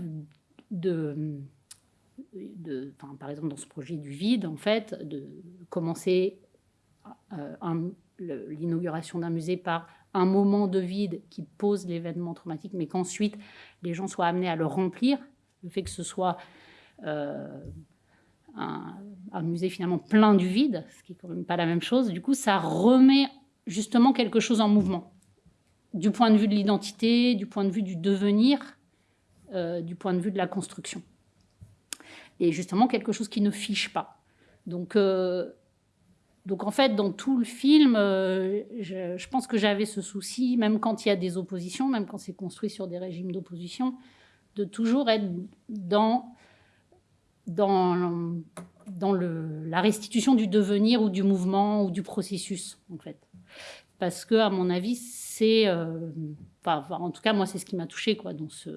de par exemple dans ce projet du vide, en fait, de commencer euh, l'inauguration d'un musée par un moment de vide qui pose l'événement traumatique, mais qu'ensuite les gens soient amenés à le remplir, le fait que ce soit euh, un, un, musée finalement plein du vide, ce qui est quand même pas la même chose, du coup ça remet justement quelque chose en mouvement, du point de vue de l'identité, du point de vue du devenir, euh, du point de vue de la construction et justement quelque chose qui ne fiche pas. Donc, euh, donc en fait, dans tout le film, euh, je, je, pense que j'avais ce souci, même quand il y a des oppositions, même quand c'est construit sur des régimes d'opposition, de toujours être dans, dans, dans le, la restitution du devenir ou du mouvement ou du processus, en fait. Parce que, à mon avis, c'est... Euh, en tout cas, moi, c'est ce qui m'a touché quoi, dans ce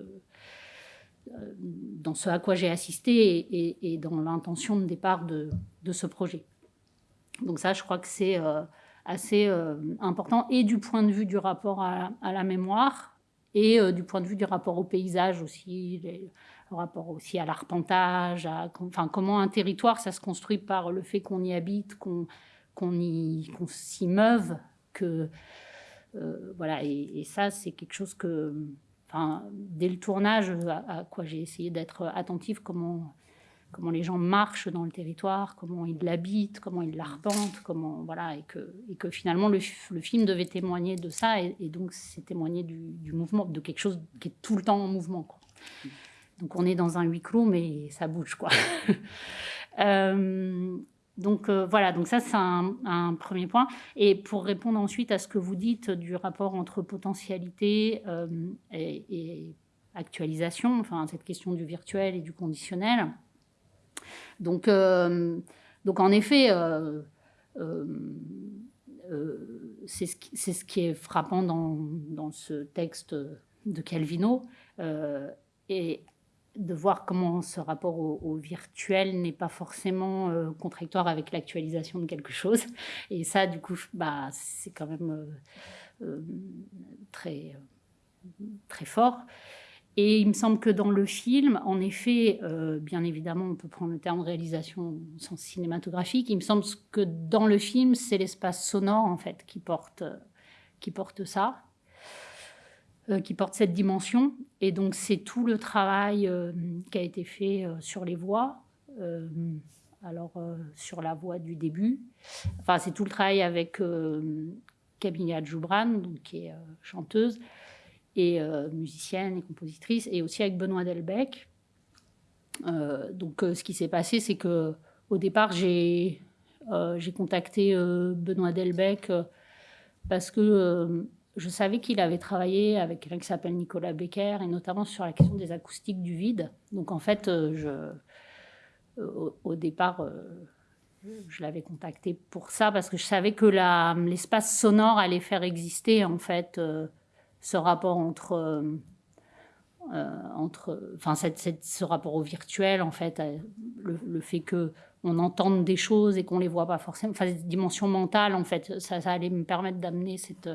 dans ce à quoi j'ai assisté et, dans l'intention de départ de, de, ce projet. Donc ça, je crois que c'est euh, assez euh, important, et du point de vue du rapport à, la mémoire, et euh, du point de vue du rapport au paysage aussi, le rapport aussi à l'arpentage, enfin, comment un territoire, ça se construit par le fait qu'on y habite, qu'on qu qu s'y meuve, Euh, voilà, et, ça, c'est quelque chose que enfin, dès le tournage, à, quoi j'ai essayé d'être attentive, comment, comment les gens marchent dans le territoire, comment ils l'habitent, comment ils l'arpentent, comment voilà, et que, et que finalement le, film devait témoigner de ça, et, donc c'est témoigner du, mouvement, de quelque chose qui est tout le temps en mouvement. Donc on est dans un huis clos, mais ça bouge, quoi. euh, donc voilà, donc ça c'est un, premier point. Et pour répondre ensuite à ce que vous dites du rapport entre potentialité et, actualisation, enfin cette question du virtuel et du conditionnel. Donc, donc en effet, c'est ce, ce, qui est frappant dans, dans ce texte de Calvino, et de voir comment ce rapport au, virtuel n'est pas forcément euh, contradictoire avec l'actualisation de quelque chose. Et ça, du coup, bah, c'est quand même euh, euh, très, très fort. Et il me semble que dans le film, en effet, bien évidemment, on peut prendre le terme réalisation au sens cinématographique, il me semble que dans le film, c'est l'espace sonore, en fait, qui porte, qui porte ça. Euh, qui porte cette dimension. Et donc, c'est tout le travail euh, qui a été fait euh, sur les voix. alors, sur la voix du début. Enfin, c'est tout le travail avec Camilla Djoubran, donc, qui est chanteuse et musicienne et compositrice, et aussi avec Benoît Delbecq. donc, ce qui s'est passé, c'est que au départ, j'ai contacté Benoît Delbecq parce que je savais qu'il avait travaillé avec quelqu'un qui s'appelle Nicolas Becker, et notamment sur la question des acoustiques du vide. Donc en fait, euh, euh, au, départ, euh, je l'avais contacté pour ça, parce que je savais que l'espace sonore allait faire exister en fait ce rapport entre... entre, enfin, ce rapport au virtuel, en fait, le, fait que on entende des choses et qu'on les voit pas forcément, enfin, cette dimension mentale, en fait, ça allait me permettre d'amener cette,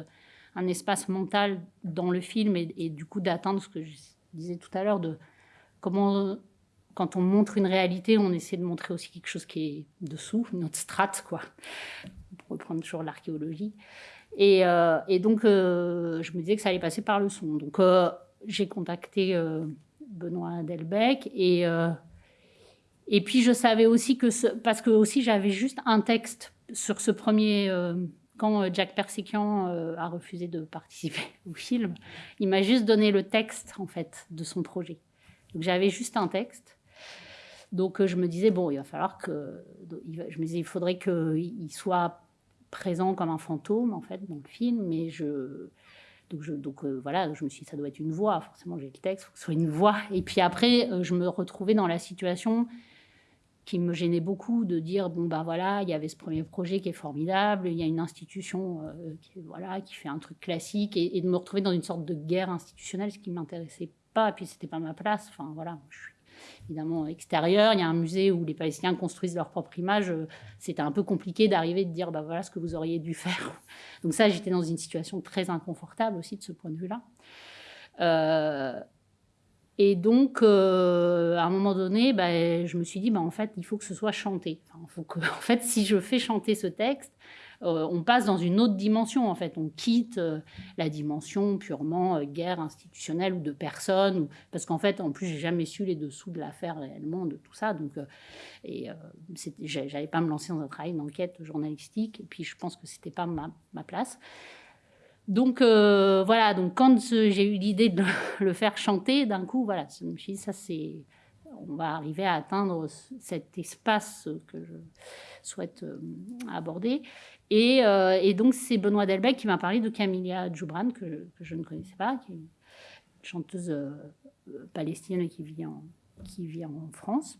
un espace mental dans le film et, du coup d'atteindre ce que je disais tout à l'heure de comment quand on montre une réalité, on essaie de montrer aussi quelque chose qui est dessous, notre strate, quoi, pour reprendre toujours l'archéologie. Et, euh, donc, euh, je me disais que ça allait passer par le son. Donc, euh, j'ai contacté Benoît Delbecq et, et puis je savais aussi que, ce, parce que aussi j'avais juste un texte sur ce premier quand euh, Jack Persikian euh, a refusé de participer au film, il m'a juste donné le texte en fait de son projet. Donc j'avais juste un texte. Donc euh, je me disais bon, il va falloir que je me disais il faudrait qu'il soit présent comme un fantôme en fait dans le film, mais je donc, je, donc voilà, je me suis dit, ça doit être une voix. Forcément, j'ai le texte, il faut que ce soit une voix. Et puis après, je me retrouvais dans la situation qui me gênait beaucoup de dire bon ben voilà il y avait ce premier projet qui est formidable il y a une institution euh, qui voilà qui fait un truc classique et, de me retrouver dans une sorte de guerre institutionnelle ce qui m'intéressait pas et puis c'était pas ma place. Enfin voilà je suis évidemment extérieur il y a un musée où les Palestiniens construisent leur propre image euh, c'était un peu compliqué d'arriver de dire bah voilà ce que vous auriez dû faire. Donc ça j'étais dans une situation très inconfortable aussi de ce point de vue là euh, et donc, euh, à un moment donné, bah, je me suis dit, bah, en fait, il faut que ce soit chanté. en fait, si je fais chanter ce texte, euh, on passe dans une autre dimension. En fait, on quitte euh, la dimension purement guerre institutionnelle ou de personnes, parce qu'en fait, en plus, j'ai jamais su les dessous de l'affaire réellement, de tout ça. Donc, et j'avais pas me lancer dans un travail d'enquête journalistique. Et puis, je pense que c'était pas ma place. Donc euh, voilà, donc quand j'ai eu l'idée de le faire chanter, d'un coup, voilà, je me suis dit, ça c'est, on va arriver à atteindre cet espace que je souhaite euh, aborder. Euh, et, donc c'est Benoît Delbecq qui m'a parlé de Camilla Djoubran, que, je ne connaissais pas, qui est une chanteuse palestinienne qui vit en France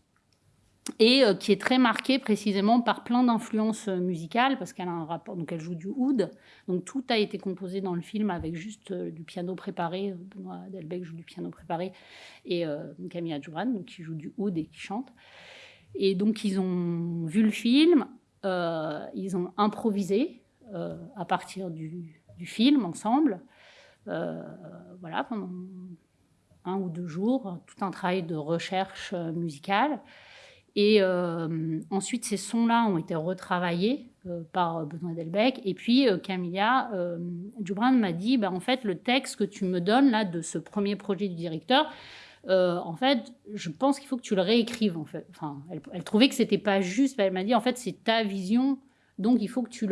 et euh, qui est très marquée précisément par plein d'influences euh, musicales parce qu'elle joue du oud. Donc tout a été composé dans le film avec juste euh, du piano préparé Benoît Delbecq joue du piano préparé et Camilla Djoubran donc qui joue du oud et qui chante. Et donc ils ont vu le film ils ont improvisé à partir du, du film ensemble voilà pendant un ou deux jours tout un travail de recherche musicale et euh, ensuite, ces sons-là ont été retravaillés euh, par Benoît Delbecq. Et puis, euh, Camilla Djoubran m'a dit, bah, en fait, le texte que tu me donnes là de ce premier projet du directeur, en fait, je pense qu'il faut que tu le réécrives. Enfin, elle, trouvait que c'était pas juste. Elle m'a dit, en fait, c'est ta vision, donc il faut que tu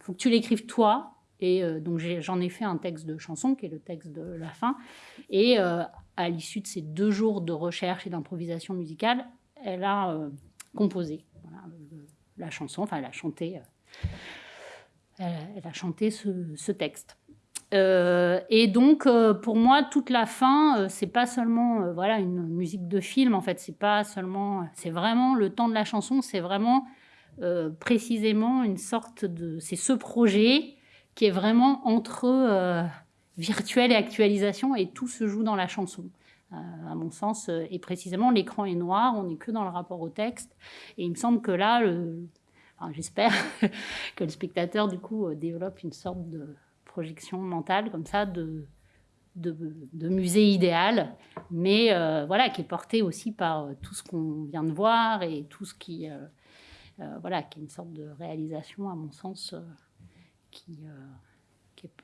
faut que tu l'écrives toi. Et donc j'en ai, fait un texte de chanson qui est le texte de la fin. Et à l'issue de ces deux jours de recherche et d'improvisation musicale, elle a euh, composé la chanson, enfin elle a chanté, elle, a chanté ce, texte. et donc, pour moi, toute la fin, c'est pas seulement voilà une musique de film. En fait, c'est pas seulement, c'est vraiment le temps de la chanson. C'est vraiment précisément une sorte de, c'est ce projet qui est vraiment entre virtuel et actualisation, et tout se joue dans la chanson. Euh, à mon sens, euh, et précisément l'écran est noir, on n'est que dans le rapport au texte, et il me semble que là, j'espère que le spectateur du coup euh, développe une sorte de projection mentale comme ça de, de, musée idéal, mais voilà, qui est porté aussi par tout ce qu'on vient de voir et tout ce qui, voilà, qui est une sorte de réalisation, à mon sens, qui,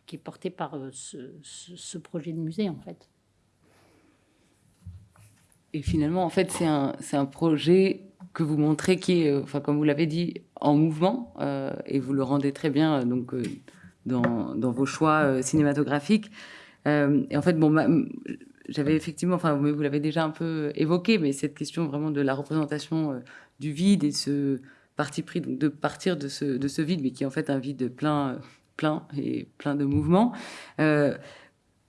qui est, porté par euh, ce, projet de musée, en fait. Et finalement, en fait, c'est un, un, projet que vous montrez qui est, euh, enfin, comme vous l'avez dit, en mouvement, euh, et vous le rendez très bien donc, dans, dans, vos choix cinématographiques. et en fait, bon, j'avais effectivement, enfin, vous l'avez déjà un peu évoqué, mais cette question vraiment de la représentation du vide et ce parti pris donc, de partir de ce, de ce vide, mais qui est en fait un vide plein plein et plein de mouvements. Euh,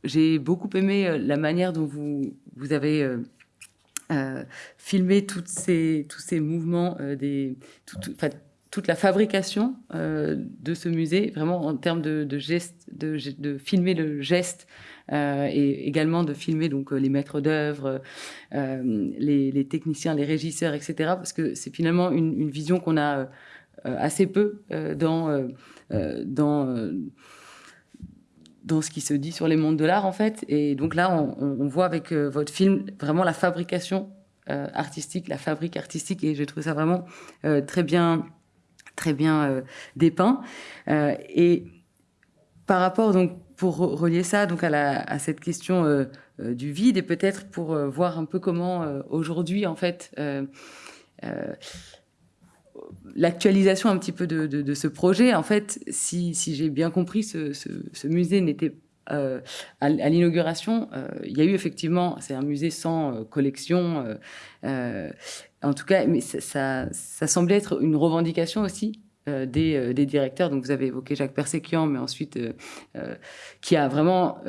j'ai beaucoup aimé euh, la manière dont vous, vous avez euh, filmé toutes ces, tous ces mouvements, des, toute la fabrication de ce musée, vraiment en termes de, de gestes, de, de, filmer le geste et également de filmer donc les maîtres d'œuvre, les, les, techniciens, les régisseurs, etc. Parce que c'est finalement une, une vision qu'on a assez peu dans euh, dans euh, dans ce qui se dit sur les mondes de l'art en fait. Et donc là, on, voit avec euh, votre film vraiment la fabrication artistique, la fabrique artistique, et je trouve ça vraiment très bien, très bien dépeint. et par rapport donc pour relier ça donc à, la, à cette question du vide et peut-être pour voir un peu comment aujourd'hui en fait l'actualisation un petit peu de, ce projet. En fait, si, j'ai bien compris, ce, musée n'était euh, à, l'inauguration, euh, il y a eu effectivement, c'est un musée sans euh, collection, en tout cas, mais ça, semblait être une revendication aussi des, directeurs. Donc vous avez évoqué Jacques Perséquian, mais ensuite qui a vraiment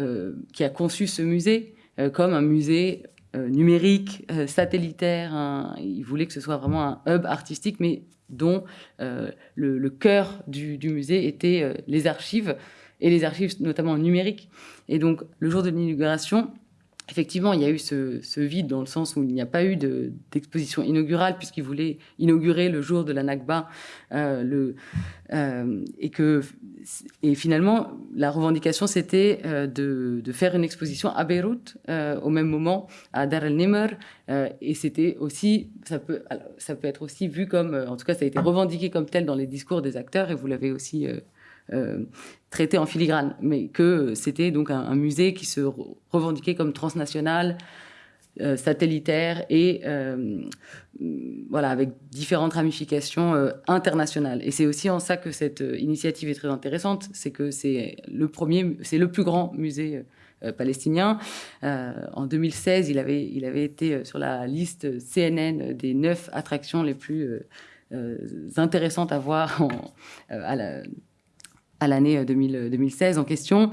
qui a conçu ce musée comme un musée numérique, satellitaire. il voulait que ce soit vraiment un hub artistique, mais dont euh, le, cœur du, musée était euh, les archives, et les archives notamment numériques. Et donc, le jour de l'inauguration, effectivement, il y a eu ce, vide dans le sens où il n'y a pas eu d'exposition inaugurale puisqu'il voulait inaugurer le jour de la Nakba. Euh, euh, et, que, et finalement, la revendication, c'était euh, de, faire une exposition à Beyrouth au même moment, à Dar el-Nimr. et c'était aussi, ça peut, ça peut être aussi vu comme, en tout cas, ça a été revendiqué comme tel dans les discours des acteurs et vous l'avez aussi traité en filigrane, mais que c'était donc un, musée qui se revendiquait comme transnational, euh, satellitaire et euh, voilà avec différentes ramifications internationales. Et c'est aussi en ça que cette initiative est très intéressante, c'est que c'est le premier, c'est le plus grand musée palestinien. en 2016, il avait, il avait été sur la liste CNN des neuf attractions les plus intéressantes à voir à la, à l'année 2016 euh, en question.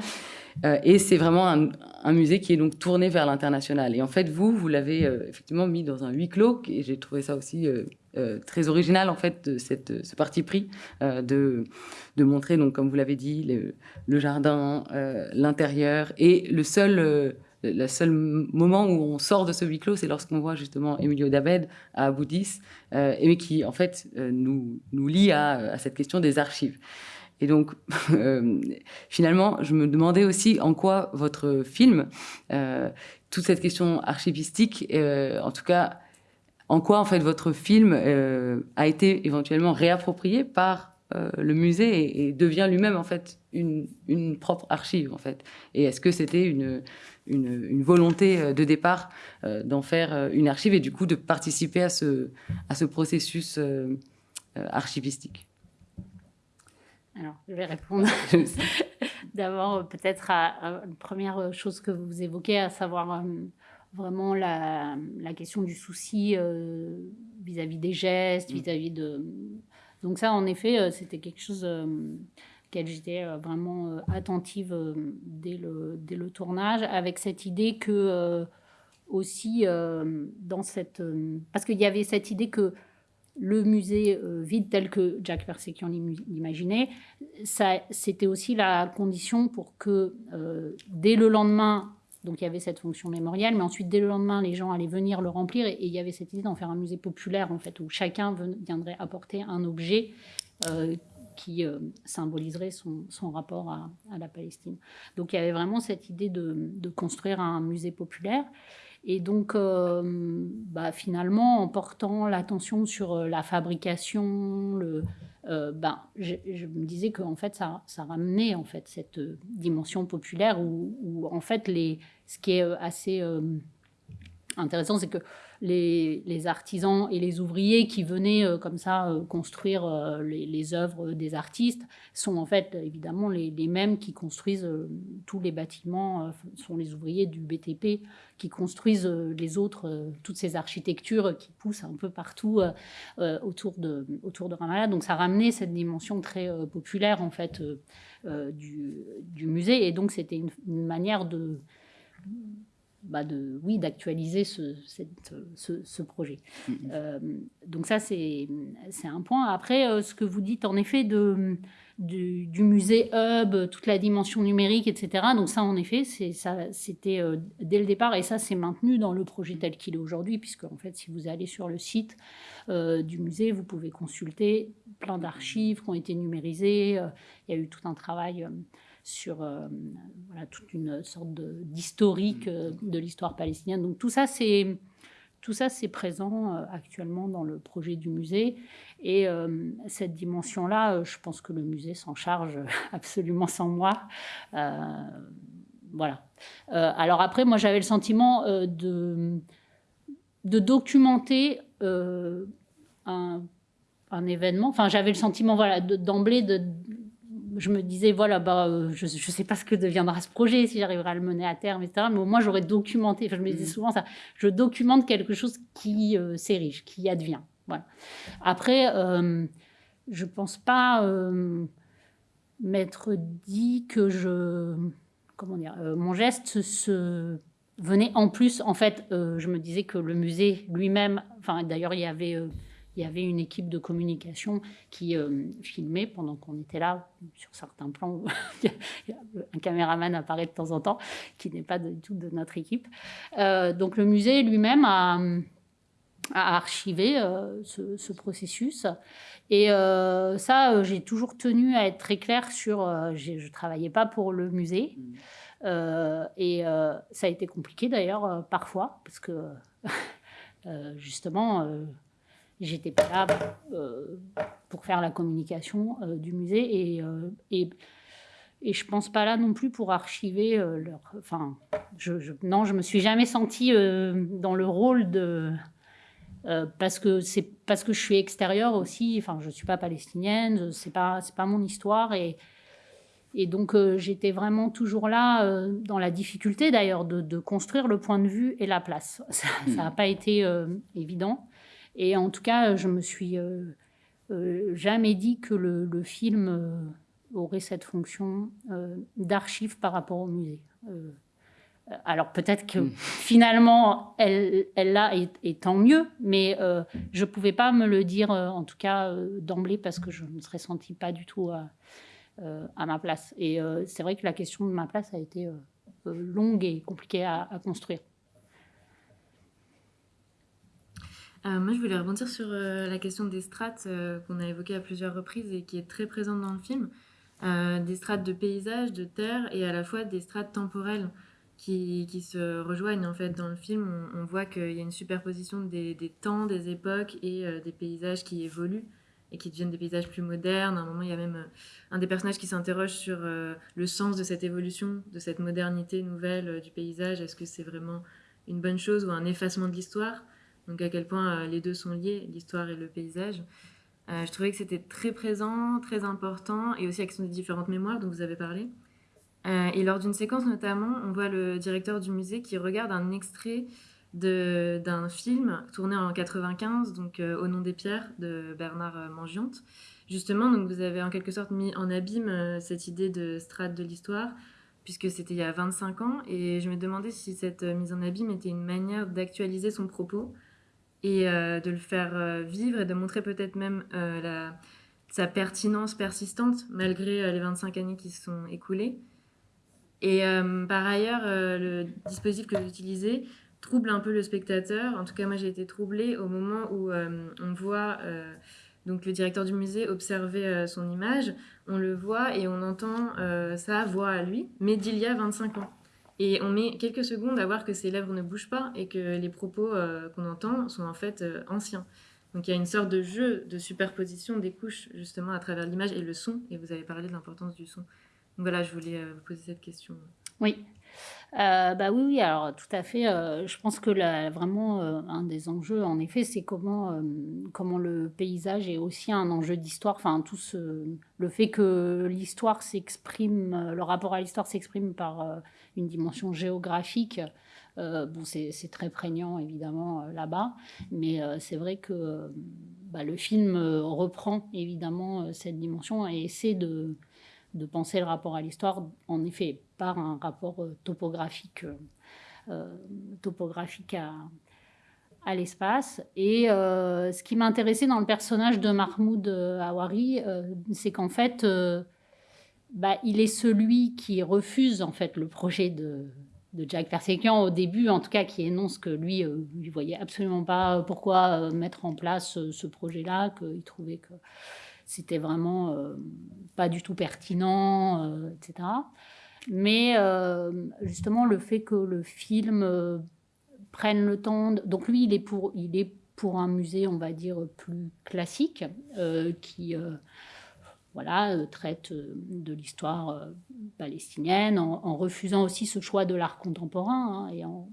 Euh, et c'est vraiment un, musée qui est donc tourné vers l'international. Et en fait, vous, vous l'avez euh, effectivement mis dans un huis clos, et j'ai trouvé ça aussi très original, en fait, ce parti pris de, de montrer, donc, comme vous l'avez dit, le, jardin, l'intérieur, et le seul le seul moment où on sort de ce huis clos, c'est lorsqu'on voit justement Emilio Dabed à Boudis, euh, et qui en fait nous, nous lie à, à, cette question des archives. Et donc, euh, finalement, je me demandais aussi en quoi votre film, euh, toute cette question archivistique, euh, en tout cas, en quoi en fait votre film a été éventuellement réapproprié par le musée et, devient lui-même en fait une, propre archive en fait. Et est-ce que c'était une, une, une, volonté de départ d'en faire une archive et du coup de participer à ce, à ce processus archivistique? Alors, je vais répondre d'abord peut-être à, une première chose que vous évoquez, à savoir euh, vraiment la, question du souci euh, vis-à-vis des gestes, mm. vis-à-vis de, Donc ça, en effet, c'était quelque chose auquel j'étais vraiment attentive dès, le, dès le tournage, avec cette idée que aussi dans cette... parce qu'il y avait cette idée que le musée vide tel que Jack Persekian l'imaginait, c'était aussi la condition pour que dès le lendemain, donc il y avait cette fonction mémorielle, mais ensuite dès le lendemain, les gens allaient venir le remplir et, il y avait cette idée d'en faire un musée populaire en fait, où chacun viendrait apporter un objet euh, qui euh, symboliserait son, rapport à, la Palestine. Donc il y avait vraiment cette idée de construire un musée populaire. Et donc, euh, bah, finalement, en portant l'attention sur la fabrication, euh, ben, je, me disais qu'en fait, ça, ramenait en fait cette euh, dimension populaire où, en fait, les, ce qui est euh, assez intéressant, c'est que les, artisans et les ouvriers qui venaient euh, comme ça euh, construire euh, les, œuvres des artistes sont en fait évidemment les, mêmes qui construisent tous les bâtiments, sont les ouvriers du BTP qui construisent les autres, toutes ces architectures qui poussent un peu partout autour, de, autour de Ramallah. Donc ça ramenait cette dimension très populaire en fait du, musée et donc c'était une manière de bah de, oui, d'actualiser ce, ce, projet. Mm-hmm. Euh, donc ça, c'est un point. Après, euh, ce que vous dites, en effet, de, du, musée Hub, toute la dimension numérique, etc. Donc ça, en effet, c'était euh, dès le départ, et ça, c'est maintenu dans le projet tel qu'il est aujourd'hui, puisque, en fait, si vous allez sur le site du musée, vous pouvez consulter plein d'archives qui ont été numérisées. Il y a eu tout un travail sur euh, voilà, toute une sorte d'historique euh, de l'histoire palestinienne. Donc tout ça, c'est tout ça, c'est présent euh, actuellement dans le projet du musée. Et cette dimension-là, je pense que le musée s'en charge absolument sans moi. voilà. alors après, moi, j'avais le sentiment de, de documenter un, un, événement. Enfin, j'avais le sentiment, voilà, d'emblée de, je me disais, voilà, bah, euh, je ne sais pas ce que deviendra ce projet, si j'arriverai à le mener à terme, etc. Mais au moins, j'aurais documenté, enfin, je me disais mm. souvent ça, je documente quelque chose qui euh, s'érige, qui advient. Voilà. Après, euh, je ne pense pas m'être dit que je. Comment dire Mon geste se venait en plus. En fait, je me disais que le musée lui-même. Enfin, d'ailleurs, il y avait il y avait une équipe de communication qui euh, filmait pendant qu'on était là. Sur certains plans, un caméraman apparaît de temps en temps, qui n'est pas du tout de notre équipe. Euh, donc le musée lui-même a, archivé euh, ce, processus. Et ça, j'ai toujours tenu à être très clair sur... je ne travaillais pas pour le musée. Mmh. et ça a été compliqué d'ailleurs parfois, parce que justement j'étais pas là euh, pour faire la communication euh, du musée et, euh, et, et je pense pas là non plus pour archiver leur. Enfin, je, je, non, je me suis jamais sentie dans le rôle de. parce que c'est parce que je suis extérieure aussi. Enfin, je suis pas palestinienne. C'est pas c'est pas mon histoire et et donc j'étais vraiment toujours là dans la difficulté d'ailleurs de, de, construire le point de vue et la place. Ça n'a pas été évident. Et en tout cas, je me suis euh, euh, jamais dit que le, film euh, aurait cette fonction d'archive par rapport au musée. alors peut-être que hmm. finalement, elle, elle l'a et, tant mieux, mais je ne pouvais pas me le dire, en tout cas d'emblée, parce que je ne me serais sentie pas du tout à, à ma place. Et c'est vrai que la question de ma place a été longue et compliquée à construire. Euh, moi, je voulais rebondir sur euh, la question des strates euh, qu'on a évoquées à plusieurs reprises et qui est très présente dans le film. des strates de paysage, de terre et à la fois des strates temporelles qui, qui se rejoignent en fait dans le film. On, voit qu'il y a une superposition des, des, temps, des époques et des paysages qui évoluent et qui deviennent des paysages plus modernes. À un moment, il y a même un des personnages qui s'interroge sur le sens de cette évolution, de cette modernité nouvelle du paysage. Est-ce que c'est vraiment une bonne chose ou un effacement de l'histoire? Donc à quel point euh, les deux sont liés, l'histoire et le paysage. Euh, je trouvais que c'était très présent, très important, et aussi avec des différentes mémoires dont vous avez parlé. Euh, et lors d'une séquence notamment, on voit le directeur du musée qui regarde un extrait d'un film tourné en 95, donc Au nom des pierres de Bernard Mangiante. Justement, donc vous avez en quelque sorte mis en abîme cette idée de strate de l'histoire, puisque c'était il y a 25 ans, et je me demandais si cette mise en abîme était une manière d'actualiser son propos et de le faire vivre et de montrer peut-être même la, sa pertinence persistante malgré les 25 années qui se sont écoulées. Et euh, par ailleurs, euh, le dispositif que j'utilisais trouble un peu le spectateur. En tout cas, moi, j'ai été troublée au moment où euh, on voit donc le directeur du musée observer son image. On le voit et on entend sa voix à lui, mais d'il y a 25 ans. Et on met quelques secondes à voir que ses lèvres ne bougent pas et que les propos qu'on entend sont en fait anciens. Donc il y a une sorte de jeu de superposition des couches justement à travers l'image et le son. Et vous avez parlé de l'importance du son voilà, je voulais euh, vous poser cette question. Oui. Euh, bah oui, oui, alors tout à fait. Euh, je pense que vraiment un des enjeux, en effet, c'est comment, comment le paysage est aussi un enjeu d'histoire. Enfin, tout le fait que l'histoire s'exprime, le rapport à l'histoire s'exprime par une dimension géographique. bon, c'est très prégnant évidemment là-bas, mais c'est vrai que bah, le film reprend évidemment cette dimension et essaie de de penser le rapport à l'histoire, en effet, par un rapport euh, topographique, euh, euh, topographique à, l'espace. Et ce qui m'intéressait dans le personnage de Mahmoud Awari, c'est qu'en fait, bah, il est celui qui refuse en fait le projet de, Jack Persekian au début, en tout cas, qui énonce que lui, il voyait absolument pas pourquoi mettre en place ce projet-là, qu'il trouvait que c'était vraiment euh, pas du tout pertinent, euh, etc. Mais euh, justement, le fait que le film prenne le temps. Donc lui, il est pour, il est pour un musée, on va dire, plus classique, qui voilà, traite de l'histoire palestinienne, en, refusant aussi ce choix de l'art contemporain hein, et en,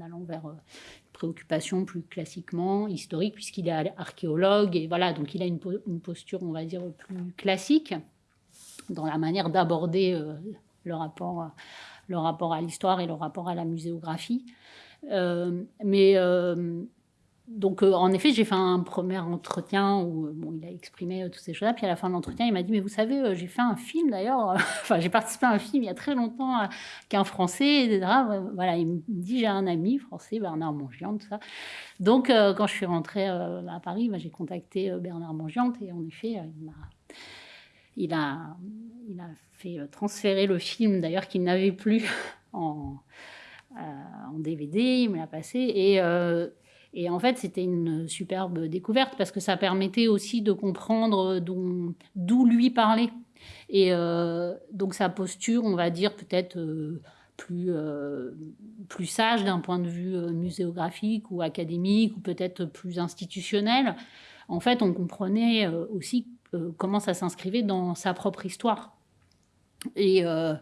allant vers préoccupation plus classiquement historique, puisqu'il est archéologue, et voilà, donc il a une, posture, on va dire, plus classique dans la manière d'aborder euh, le, rapport, le rapport à l'histoire et le rapport à la muséographie. Euh, mais euh, donc, euh, en effet, j'ai fait un premier entretien où euh, bon, il a exprimé euh, toutes ces choses-là. Puis à la fin de l'entretien, il m'a dit Mais vous savez, j'ai fait un film d'ailleurs. enfin, j'ai participé à un film il y a très longtemps qu'un Français, etc. Voilà, il me dit J'ai un ami français, Bernard Mongiante, tout ça. Donc, quand je suis rentrée à Paris, bah, j'ai contacté Bernard Mongiante et en effet, il Il a, il a fait transférer le film, d'ailleurs, qu'il n'avait plus en, en DVD. Il me l'a passé. Et et en fait, c'était une superbe découverte parce que ça permettait aussi de comprendre d'où lui parlait. Et euh, donc sa posture, on va dire peut-être euh, plus, euh, sage d'un point de vue muséographique ou académique ou peut-être plus institutionnel. En fait, on comprenait aussi comment ça s'inscrivait dans sa propre histoire. Et en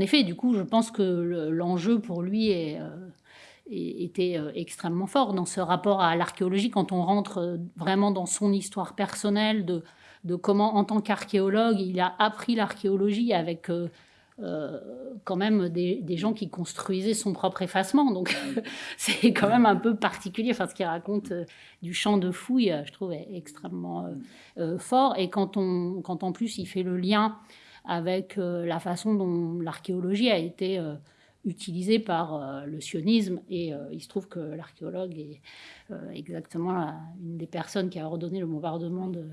effet, du coup, je pense que l'enjeu pour lui est était euh, extrêmement fort dans ce rapport à l'archéologie quand on rentre euh, vraiment dans son histoire personnelle de, comment en tant qu'archéologue il a appris l'archéologie avec euh, quand même des, des, gens qui construisaient son propre effacement. Donc c'est quand même un peu particulier. Enfin ce qu'il raconte du champ de fouilles je trouve extrêmement fort. Et quand on quand en plus il fait le lien avec la façon dont l'archéologie a été utilisé par euh, le sionisme. Et euh, il se trouve que l'archéologue est euh, exactement une des personnes qui a ordonné le bombardement de,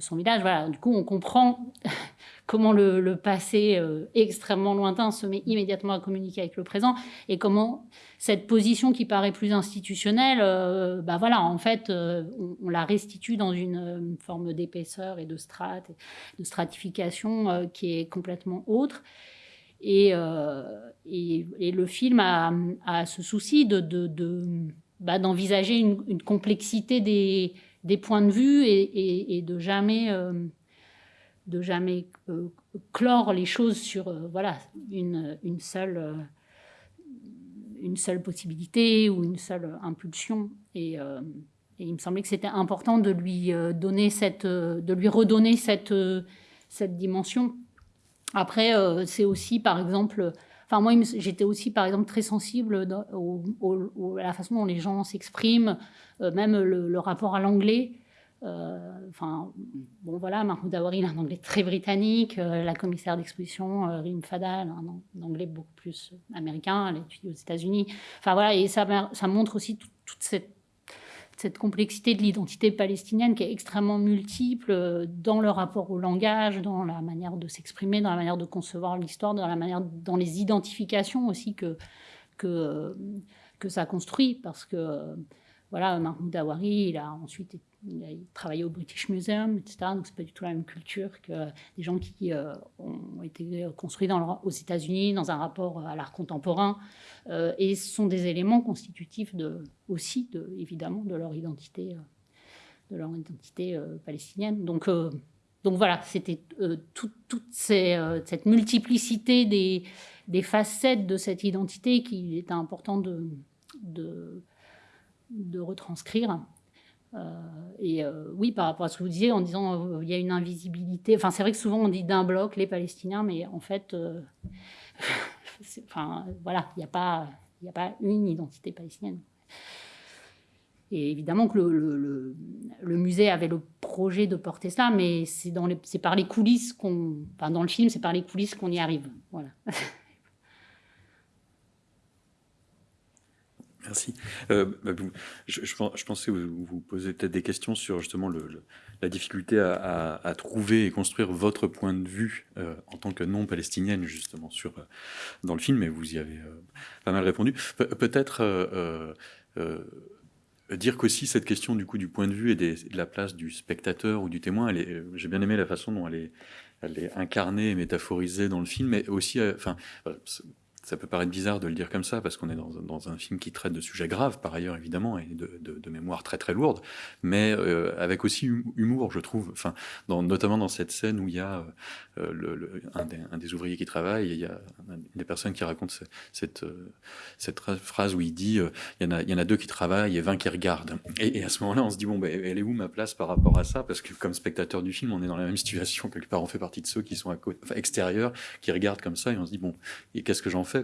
son village. Voilà, du coup, on comprend comment le, passé extrêmement lointain se met immédiatement à communiquer avec le présent et comment cette position qui paraît plus institutionnelle, bah voilà, en fait, on, la restitue dans une, forme d'épaisseur et de strate, de stratification qui est complètement autre. Euh, et, le film a, ce souci de, bah, d'envisager une, complexité des, points de vue et, de jamais, euh, de jamais euh, clore les choses sur voilà, une, une, seule, une seule possibilité ou une seule impulsion. Et il me semblait que c'était important de lui, donner cette, de lui redonner cette, cette dimension après, euh, c'est aussi, par exemple, Enfin, moi, j'étais aussi, par exemple, très sensible à la façon dont les gens s'expriment, même le, rapport à l'anglais. enfin, bon, voilà, Mahmoud Awari, il a un anglais très britannique. la commissaire d'exposition, Rim Fadal, un, anglais beaucoup plus américain. Elle étudie aux États-Unis. Enfin, voilà, et ça montre aussi toute cette cette complexité de l'identité palestinienne qui est extrêmement multiple euh, dans le rapport au langage, dans la manière de s'exprimer, dans la manière de concevoir l'histoire, dans la manière, dans les identifications aussi que, que, euh, ça construit. Parce que, euh, voilà, Mahmoud Awari, il a ensuite travaillé au British Museum, etc. Donc, c'est pas du tout la même culture que des gens qui ont été construits aux États-Unis dans un rapport à l'art contemporain. Euh, et ce sont des éléments constitutifs aussi, de, évidemment, de leur identité, euh, de leur identité euh, palestinienne. Donc, voilà, c'était toute cette multiplicité des, facettes de cette identité qu'il était important de, de retranscrire. et oui, par rapport à ce que vous disiez, en disant il y a une invisibilité. Enfin, c'est vrai que souvent on dit d'un bloc les Palestiniens, mais en fait, enfin, voilà, il n'y a, pas, a pas une identité palestinienne. Et évidemment que le, le, musée avait le projet de porter ça, mais c'est par les coulisses qu'on, enfin dans le film, c'est par les coulisses qu'on y arrive. Voilà. Merci. Euh, bah, je, pensais vous, vous poser peut-être des questions sur justement la difficulté à, trouver et construire votre point de vue euh, en tant que non-palestinienne justement euh, dans le film, mais vous y avez pas mal répondu. peut-être dire qu'aussi cette question du coup du point de vue et, de la place du spectateur ou du témoin, j'ai bien aimé la façon dont elle est, elle est incarnée et métaphorisée dans le film, mais aussi, enfin, ça peut paraître bizarre de le dire comme ça, parce qu'on est dans, dans, un film qui traite de sujets graves, par ailleurs, évidemment, et de, de, de mémoire très très lourde, mais euh, avec aussi humour, je trouve, enfin, notamment dans cette scène où il y a euh, le, un, des, ouvriers qui travaille, et il y a des personnes qui raconte cette, cette, phrase où il dit euh, il, y en a, il y en a deux qui travaillent et 20 qui regardent. Et, et à ce moment-là, on se dit, bon, ben, elle est où ma place par rapport à ça? Parce que comme spectateur du film, on est dans la même situation, quelque part, on fait partie de ceux qui sont à côté, extérieurs, qui regardent comme ça, et on se dit, bon, qu'est-ce que j'en fais?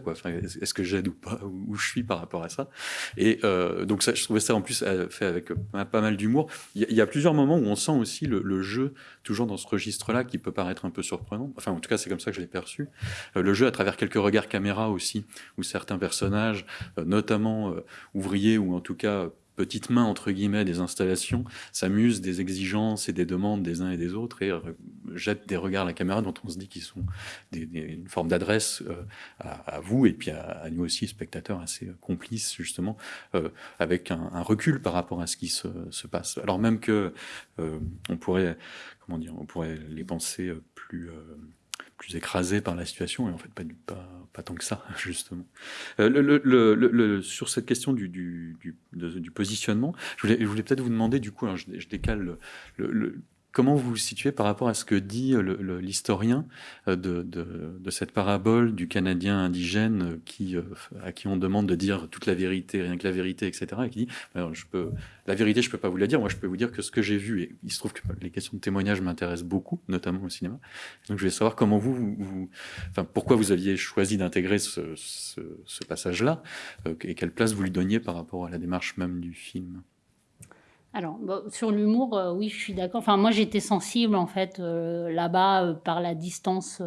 Est-ce que j'aide ou pas Où je suis par rapport à ça Et euh, donc ça, je trouvais ça en plus euh, fait avec euh, pas mal d'humour. Il y, a plusieurs moments où on sent aussi le, jeu, toujours dans ce registre-là, qui peut paraître un peu surprenant. Enfin, en tout cas, c'est comme ça que je l'ai perçu. le jeu à travers quelques regards caméra aussi, où certains personnages, notamment ouvriers ou en tout cas petites mains, entre guillemets, des installations, s'amusent des exigences et des demandes des uns et des autres et jettent des regards à la caméra dont on se dit qu'ils sont des, une forme d'adresse euh, à, vous et puis à, nous aussi, spectateurs assez complices, justement, euh, avec un, recul par rapport à ce qui se, se passe. Alors même que euh, on pourrait, comment dire, on pourrait les penser plus plus écrasé par la situation, et en fait pas, pas, tant que ça, justement. Euh, sur cette question du, du, positionnement, je voulais, peut-être vous demander, du coup, je, je décale le, Comment vous vous situez par rapport à ce que dit l'historien euh, de, de, cette parabole du Canadien indigène euh, qui, euh, à qui on demande de dire toute la vérité, rien que la vérité, etc. Et qui dit je peux, La vérité, je ne peux pas vous la dire, moi je peux vous dire que ce que j'ai vu, et il se trouve que les questions de témoignage m'intéressent beaucoup, notamment au cinéma. Donc je voulais savoir comment vous, vous, enfin, pourquoi vous aviez choisi d'intégrer ce, ce, ce passage-là, et quelle place vous lui donniez par rapport à la démarche même du film? Alors, sur l'humour, euh, oui, je suis d'accord. Enfin, moi, j'étais sensible, en fait, euh, là-bas, euh, par la distance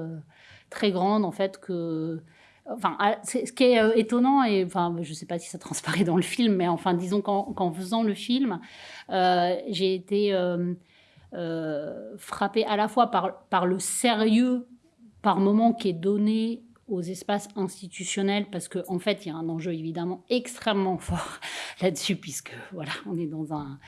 très grande, en fait, que... Enfin, ce qui est étonnant, et enfin, je ne sais pas si ça transparaît dans le film, mais enfin, disons qu'en faisant le film, j'ai été frappée à la fois par, par le sérieux, par moment, qui est donné aux espaces institutionnels parce qu'en en fait, il y a un enjeu évidemment extrêmement fort là-dessus puisque voilà, on est dans un,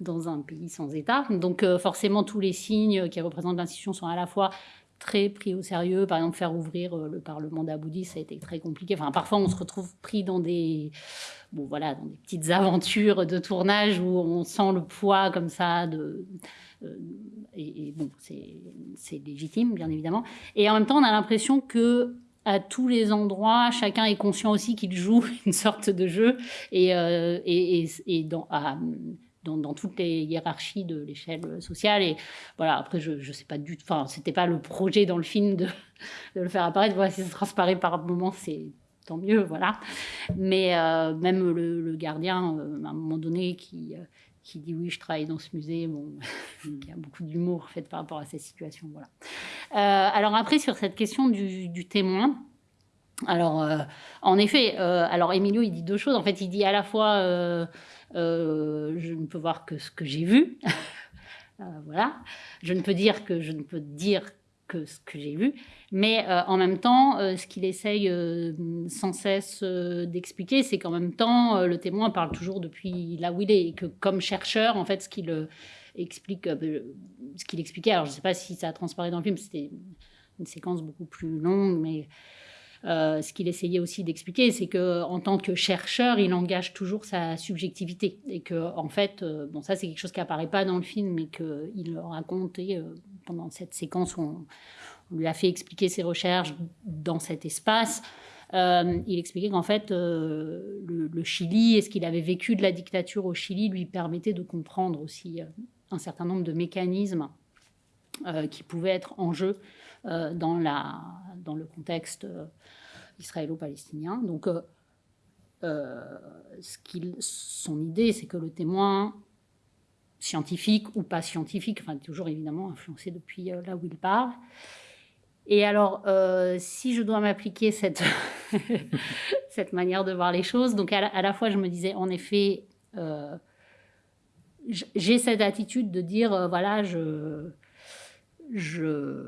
dans un pays sans État. Donc euh, forcément, tous les signes qui représentent l'institution sont à la fois très pris au sérieux. Par exemple, faire ouvrir euh, le Parlement d'Aboudi, ça a été très compliqué. Enfin, parfois, on se retrouve pris dans des, bon, voilà, dans des petites aventures de tournage où on sent le poids comme ça de... Euh, et, et, bon, c'est légitime, bien évidemment. Et en même temps, on a l'impression que à tous les endroits. Chacun est conscient aussi qu'il joue une sorte de jeu et, euh, et, et, dans, dans, toutes les hiérarchies de l'échelle sociale. Et voilà, après, je ne sais pas du tout, enfin, c'était pas le projet dans le film de, de le faire apparaître. Voilà, si ça transparaît par moment, c'est tant mieux, voilà. Mais euh, même le, gardien, euh, à un moment donné, qui, qui dit oui, je travaille dans ce musée, bon, il y a beaucoup d'humour fait par rapport à ces situations, voilà. alors après, sur cette question du, témoin, alors, en effet, alors Emilio, il dit deux choses. En fait, il dit à la fois, je ne peux voir que ce que j'ai vu. voilà. Je ne peux dire que je ne peux dire que ce que j'ai vu. Mais euh, en même temps, euh, ce qu'il essaye euh, sans cesse d'expliquer, c'est qu'en même temps, le témoin parle toujours depuis là où il est. Et que comme chercheur, en fait, ce qu'il explique, ce qu'il expliquait, alors je ne sais pas si ça a transparé dans le film, c'était une séquence beaucoup plus longue, mais ce qu'il essayait aussi d'expliquer, c'est que en tant que chercheur, il engage toujours sa subjectivité et que en fait, bon ça c'est quelque chose qui apparaît pas dans le film, mais qu'il racontait pendant cette séquence où on, lui a fait expliquer ses recherches dans cet espace. Euh, il expliquait qu'en fait, euh, le, Chili et ce qu'il avait vécu de la dictature au Chili lui permettait de comprendre aussi euh, un certain nombre de mécanismes qui pouvaient être en jeu dans, la, dans le contexte israélo-palestinien. Donc, ce son idée, c'est que le témoin scientifique ou pas scientifique, enfin toujours évidemment influencé depuis euh, là où il parle. Et alors, euh, si je dois m'appliquer cette, cette manière de voir les choses, donc à la, fois je me disais en effet, euh, j'ai cette attitude de dire voilà, je, je,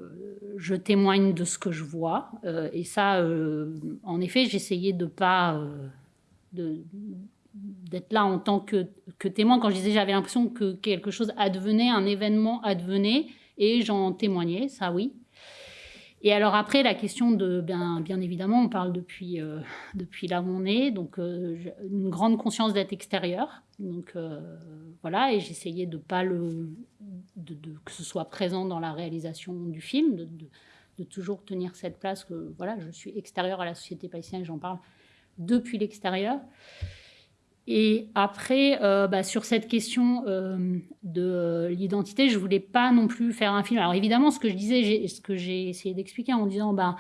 je, témoigne de ce que je vois. et ça, en effet, j'essayais de pas. de, d'être là en tant que, que, témoin. Quand je disais, j'avais l'impression que quelque chose advenait, un événement advenait, et j'en témoignais, ça oui. Et alors après, la question de, bien, bien évidemment, on parle depuis, euh, depuis là où on est, donc euh, une grande conscience d'être extérieur. Donc euh, voilà, et j'essayais de pas le, de, que ce soit présent dans la réalisation du film, de, de, toujours tenir cette place que voilà, je suis extérieur à la société palestinienne, j'en parle depuis l'extérieur. Et après, euh, bah, sur cette question euh, de l'identité, je voulais pas non plus faire un film. Alors évidemment, ce que je disais, ce que j'ai essayé d'expliquer en disant, bah,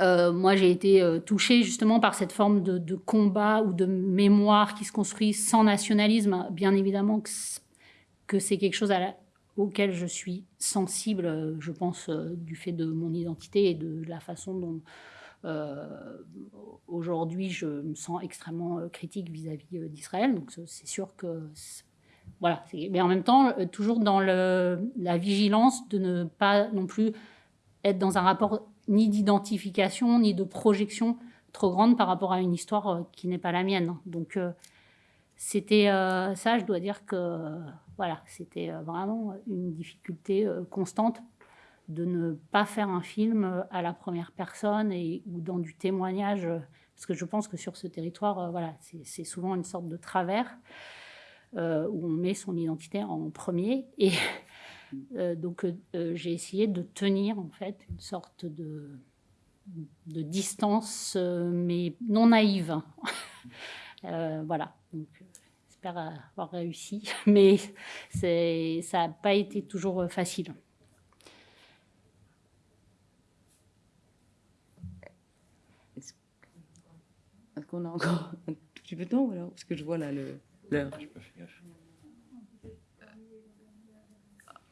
euh, moi j'ai été touchée justement par cette forme de, combat ou de mémoire qui se construit sans nationalisme. Bien évidemment que, c'est quelque chose auquel je suis sensible, je pense, du fait de mon identité et de la façon dont aujourd'hui, je me sens extrêmement euh, critique vis-à-vis euh, d'Israël. Donc, c'est sûr que. Voilà. Mais en même temps, toujours dans la vigilance de ne pas non plus être dans un rapport ni d'identification, ni de projection trop grande par rapport à une histoire qui n'est pas la mienne. Donc, c'était ça, je dois dire que voilà, c'était vraiment une difficulté constante de ne pas faire un film à la première personne et, ou dans du témoignage, parce que je pense que sur ce territoire, euh, voilà, c'est souvent une sorte de travers euh, où on met son identité en premier. Et euh, donc j'ai essayé de tenir en fait une sorte de, de distance, mais non naïve. voilà. Donc, j'espère avoir réussi, mais ça n'a pas été toujours facile. Qu'on a encore un tout petit peu de temps ou Parce que je vois là l'heure.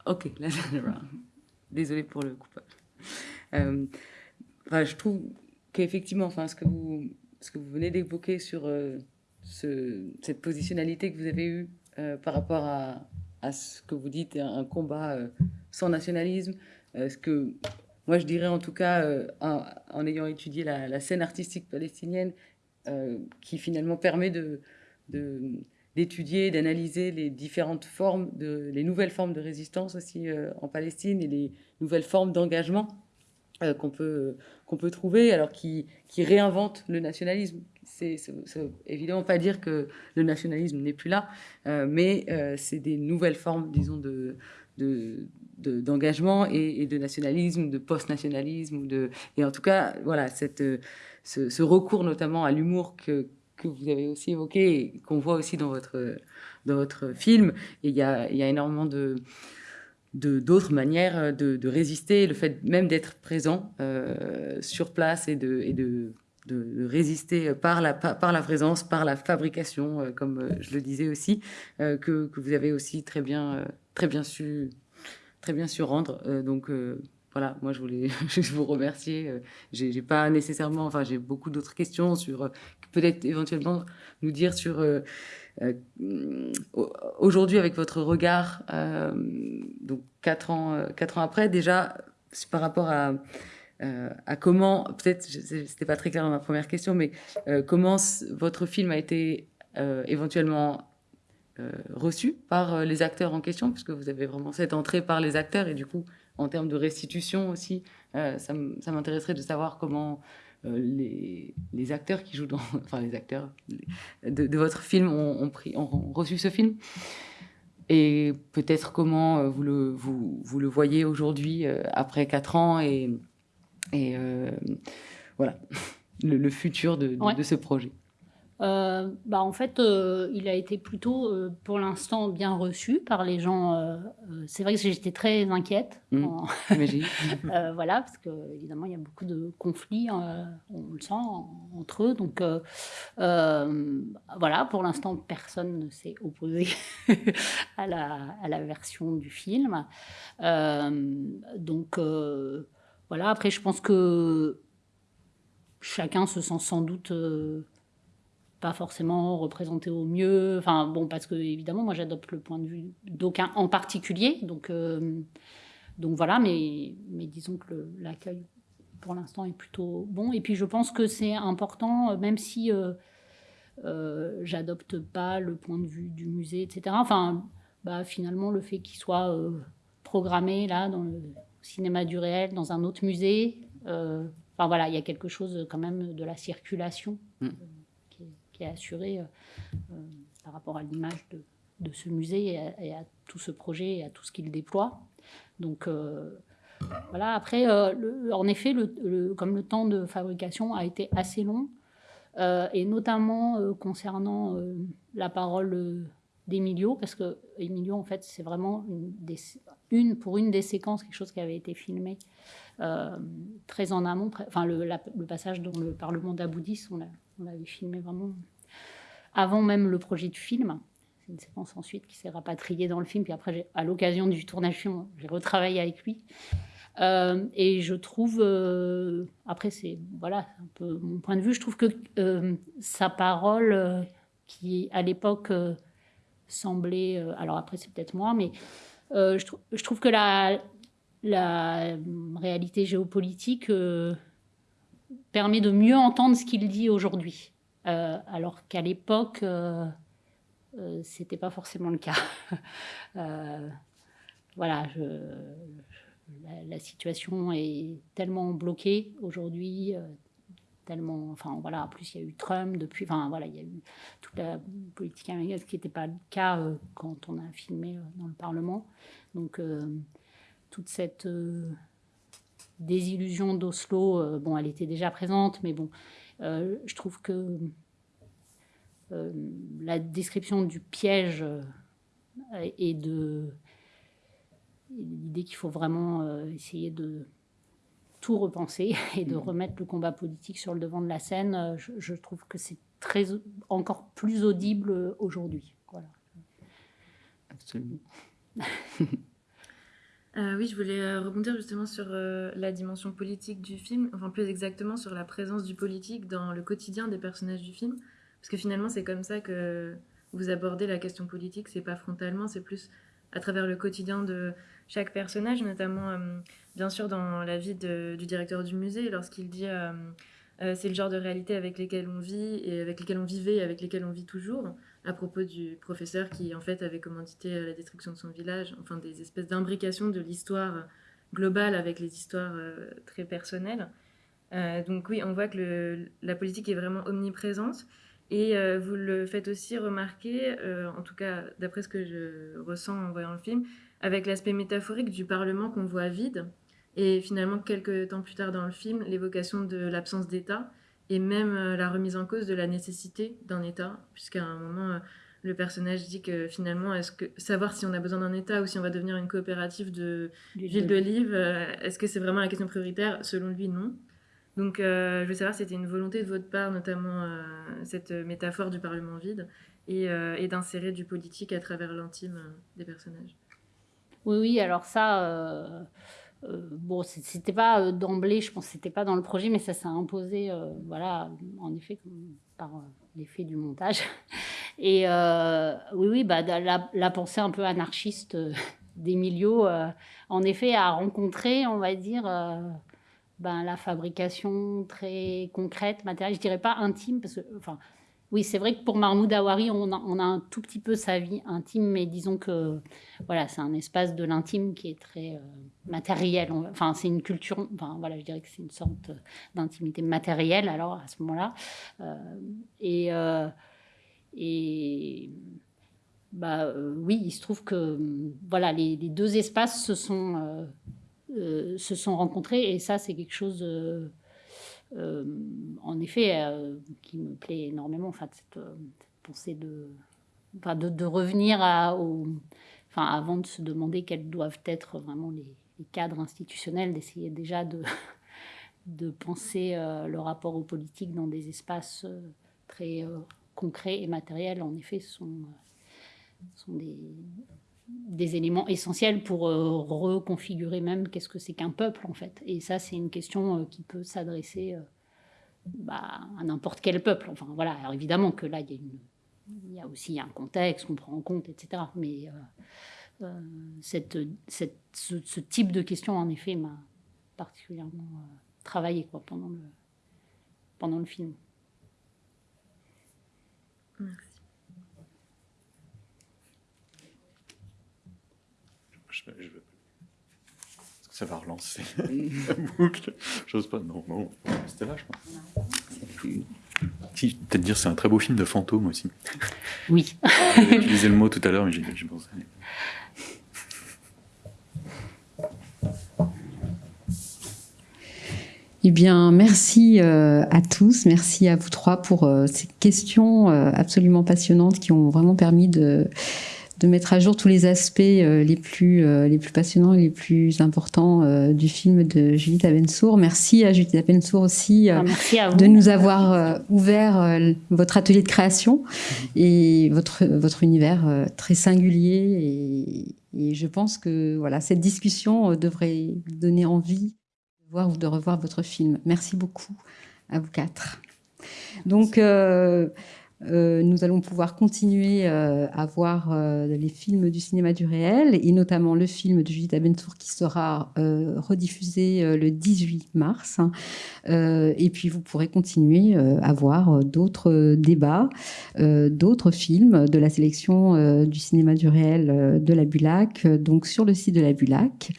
Ok, là, désolé pour le coupage. Euh, je trouve qu'effectivement, enfin, ce que vous, ce que vous venez d'évoquer sur euh, ce, cette positionnalité que vous avez eue euh, par rapport à, à, ce que vous dites, un, combat sans nationalisme, ce que moi je dirais en tout cas, en, ayant étudié la, la, scène artistique palestinienne euh, qui finalement permet de, d'étudier, d'analyser les différentes formes, de, les nouvelles formes de résistance aussi euh, en Palestine et les nouvelles formes d'engagement euh, qu'on peut, peut trouver, alors qui, qui réinventent le nationalisme. C'est, évidemment pas dire que le nationalisme n'est plus là, mais c'est des nouvelles formes, disons, de, de, d'engagement et, et, de nationalisme, de post-nationalisme. De, et en tout cas, voilà, cette, ce, recours notamment à l'humour que, que, vous avez aussi évoqué et qu'on voit aussi dans votre, dans votre film. Et il y a, y a énormément de d'autres manières de, résister, le fait même d'être présent sur place et de, et de de, résister par la, par la présence, par la fabrication, euh, comme euh, je le disais aussi, euh, que, que, vous avez aussi très bien, très bien, su, très bien su rendre. donc voilà, moi je voulais vous remercier. J'ai pas nécessairement, enfin j'ai beaucoup d'autres questions sur peut-être éventuellement nous dire sur aujourd'hui avec votre regard, donc quatre ans, quatre ans après déjà par rapport à euh, à comment, peut-être, c'était pas très clair dans ma première question, mais euh, comment votre film a été euh, éventuellement reçu par les acteurs en question, puisque vous avez vraiment cette entrée par les acteurs, et du coup, en termes de restitution aussi, ça m'intéresserait de savoir comment les, les, acteurs qui jouent dans, enfin les acteurs de, votre film ont, pris, ont reçu ce film et peut-être comment vous le, vous, vous le voyez aujourd'hui après quatre ans et, et euh, voilà, le, futur de, de, ce projet. Euh, bah en fait, euh, il a été plutôt, pour l'instant, bien reçu par les gens. c'est vrai que j'étais très inquiète. Mmh, voilà, parce que évidemment, il y a beaucoup de conflits, on le sent entre eux. Donc, voilà, pour l'instant, personne ne s'est opposé à, la, à, la, version du film. donc voilà, après, je pense que chacun se sent sans doute euh, pas forcément représenté au mieux. Enfin, bon, parce que évidemment, moi, j'adopte le point de vue d'aucun en particulier. Donc, euh, donc voilà, mais, mais disons que l'accueil, pour l'instant, est plutôt bon. Et puis, je pense que c'est important, même si euh, j'adopte pas le point de vue du musée, etc. Enfin, bah, finalement, le fait qu'il soit programmé là dans le cinéma du réel, dans un autre musée. Euh, enfin voilà, il y a quelque chose quand même de la circulation mm. Euh, qui, est, assurée euh, par rapport à l'image de, ce musée et à, tout ce projet et à tout ce qu'il déploie. Donc voilà, après, en effet, le, comme le temps de fabrication a été assez long, et notamment concernant la parole d'Emilio, parce que Emilio, en fait, c'est vraiment une, des, pour une des séquences, quelque chose qui avait été filmé euh, très en amont, enfin le, passage dans le Parlement d'Aboudis, on l'avait filmé vraiment avant même le projet du film. C'est une séquence ensuite qui s'est rapatriée dans le film, puis après, à l'occasion du tournage j'ai retravaillé avec lui. Euh, et je trouve, euh, après c'est voilà un peu mon point de vue, je trouve que sa parole, qui à l'époque semblait, alors après c'est peut-être moi, mais euh, je, trouve que la, réalité géopolitique euh, permet de mieux entendre ce qu'il dit aujourd'hui, euh, alors qu'à l'époque, c'était pas forcément le cas. voilà, la, situation est tellement bloquée aujourd'hui, tellement, enfin voilà, en plus il y a eu Trump depuis, enfin voilà, il y a eu toute la politique américaine, ce qui n'était pas le cas euh, quand on a filmé euh, dans le Parlement. Donc euh, toute cette désillusion d'Oslo, bon, elle était déjà présente, mais bon, je trouve que la description du piège et de l'idée qu'il faut vraiment essayer de tout repenser et de mm. remettre le combat politique sur le devant de la scène, euh, je, trouve que c'est très encore plus audible aujourd'hui. Voilà. Absolument. Euh, oui, je voulais euh, rebondir justement sur la dimension politique du film, enfin plus exactement sur la présence du politique dans le quotidien des personnages du film, parce que finalement c'est comme ça que vous abordez la question politique, c'est pas frontalement, c'est plus à travers le quotidien de chaque personnage, notamment bien sûr dans la vie du directeur du musée, lorsqu'il dit euh, euh, c'est le genre de réalité avec lesquelles on vit et avec lesquelles on vivait et avec lesquelles on vit toujours, à propos du professeur qui en fait avait commandité euh, la destruction de son village, enfin des espèces d'imbrications de l'histoire globale avec les histoires très personnelles. donc oui, on voit que la politique est vraiment omniprésente. Et vous le faites aussi remarquer, en tout cas d'après ce que je ressens en voyant le film, avec l'aspect métaphorique du Parlement qu'on voit vide, et finalement, quelques temps plus tard dans le film, l'évocation de l'absence d'État et même euh, la remise en cause de la nécessité d'un État, puisqu'à un moment, euh, le personnage dit que finalement, est-ce que savoir si on a besoin d'un État ou si on va devenir une coopérative de ville d'olive, est-ce que c'est vraiment la question prioritaire? Selon lui, non. Donc, je veux savoir si c'était une volonté de votre part, notamment cette métaphore du Parlement vide, et, et d'insérer du politique à travers l'intime des personnages. Oui, oui, alors ça, euh, bon, c'était pas euh, d'emblée, je pense c'était pas dans le projet, mais ça s'est imposé, euh, voilà, en effet, par l'effet du montage. Et oui, oui, bah, la, pensée un peu anarchiste d'Emilio, en effet, a rencontré, on va dire, ben, la fabrication très concrète, matérielle, je dirais pas intime, parce que, enfin, oui, c'est vrai que pour Mahmoud Awari, on a, un tout petit peu sa vie intime, mais disons que voilà, c'est un espace de l'intime qui est très euh, matériel. Enfin, c'est une culture. Enfin, voilà, je dirais que c'est une sorte d'intimité matérielle. Alors à ce moment-là, euh, et euh, et bah oui, il se trouve que voilà, les, les deux espaces se sont se sont rencontrés, et ça, c'est quelque chose euh, en effet, euh, qui me plaît énormément, enfin, cette, euh, pensée de, enfin, de, revenir à, au, enfin, avant de se demander quels doivent être vraiment les, cadres institutionnels, d'essayer déjà de, de penser le rapport aux politiques dans des espaces très concrets et matériels. En effet, sont, sont des, des éléments essentiels pour euh, reconfigurer même qu'est-ce que c'est qu'un peuple en fait. Et ça, c'est une question euh, qui peut s'adresser euh, bah, à n'importe quel peuple. Enfin voilà, alors évidemment que là, il y, a aussi un contexte qu'on prend en compte, etc. Mais cette, ce, type de question, en effet, m'a particulièrement travaillé quoi, pendant, le, pendant le film. Ça va relancer la boucle. J'ose pas. Non, non. C'était là, je crois. Si, peut-être dire c'est un très beau film de fantôme aussi. Oui. J'ai utilisé le mot tout à l'heure, mais j'ai pensé. Eh bien, merci euh, à tous, merci à vous trois pour euh, ces questions euh, absolument passionnantes qui ont vraiment permis de de mettre à jour tous les aspects euh, les, plus, euh, les plus passionnants et les plus importants euh, du film de Judith Abensour. Merci à Judith Abensour aussi ah, de nous avoir ouvert votre atelier de création et votre, votre univers très singulier. Et, et, je pense que voilà, cette discussion devrait donner envie de voir ou de revoir votre film. Merci beaucoup à vous quatre. Donc, euh, nous allons pouvoir continuer euh, à voir euh, les films du cinéma du réel, et notamment le film de Judith Abentour qui sera rediffusé le 18 mars. et puis vous pourrez continuer à voir d'autres débats, d'autres films de la sélection du cinéma du réel de la Bulac, donc sur le site de la Bulac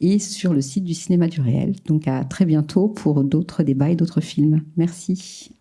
et sur le site du cinéma du réel. Donc à très bientôt pour d'autres débats et d'autres films. Merci.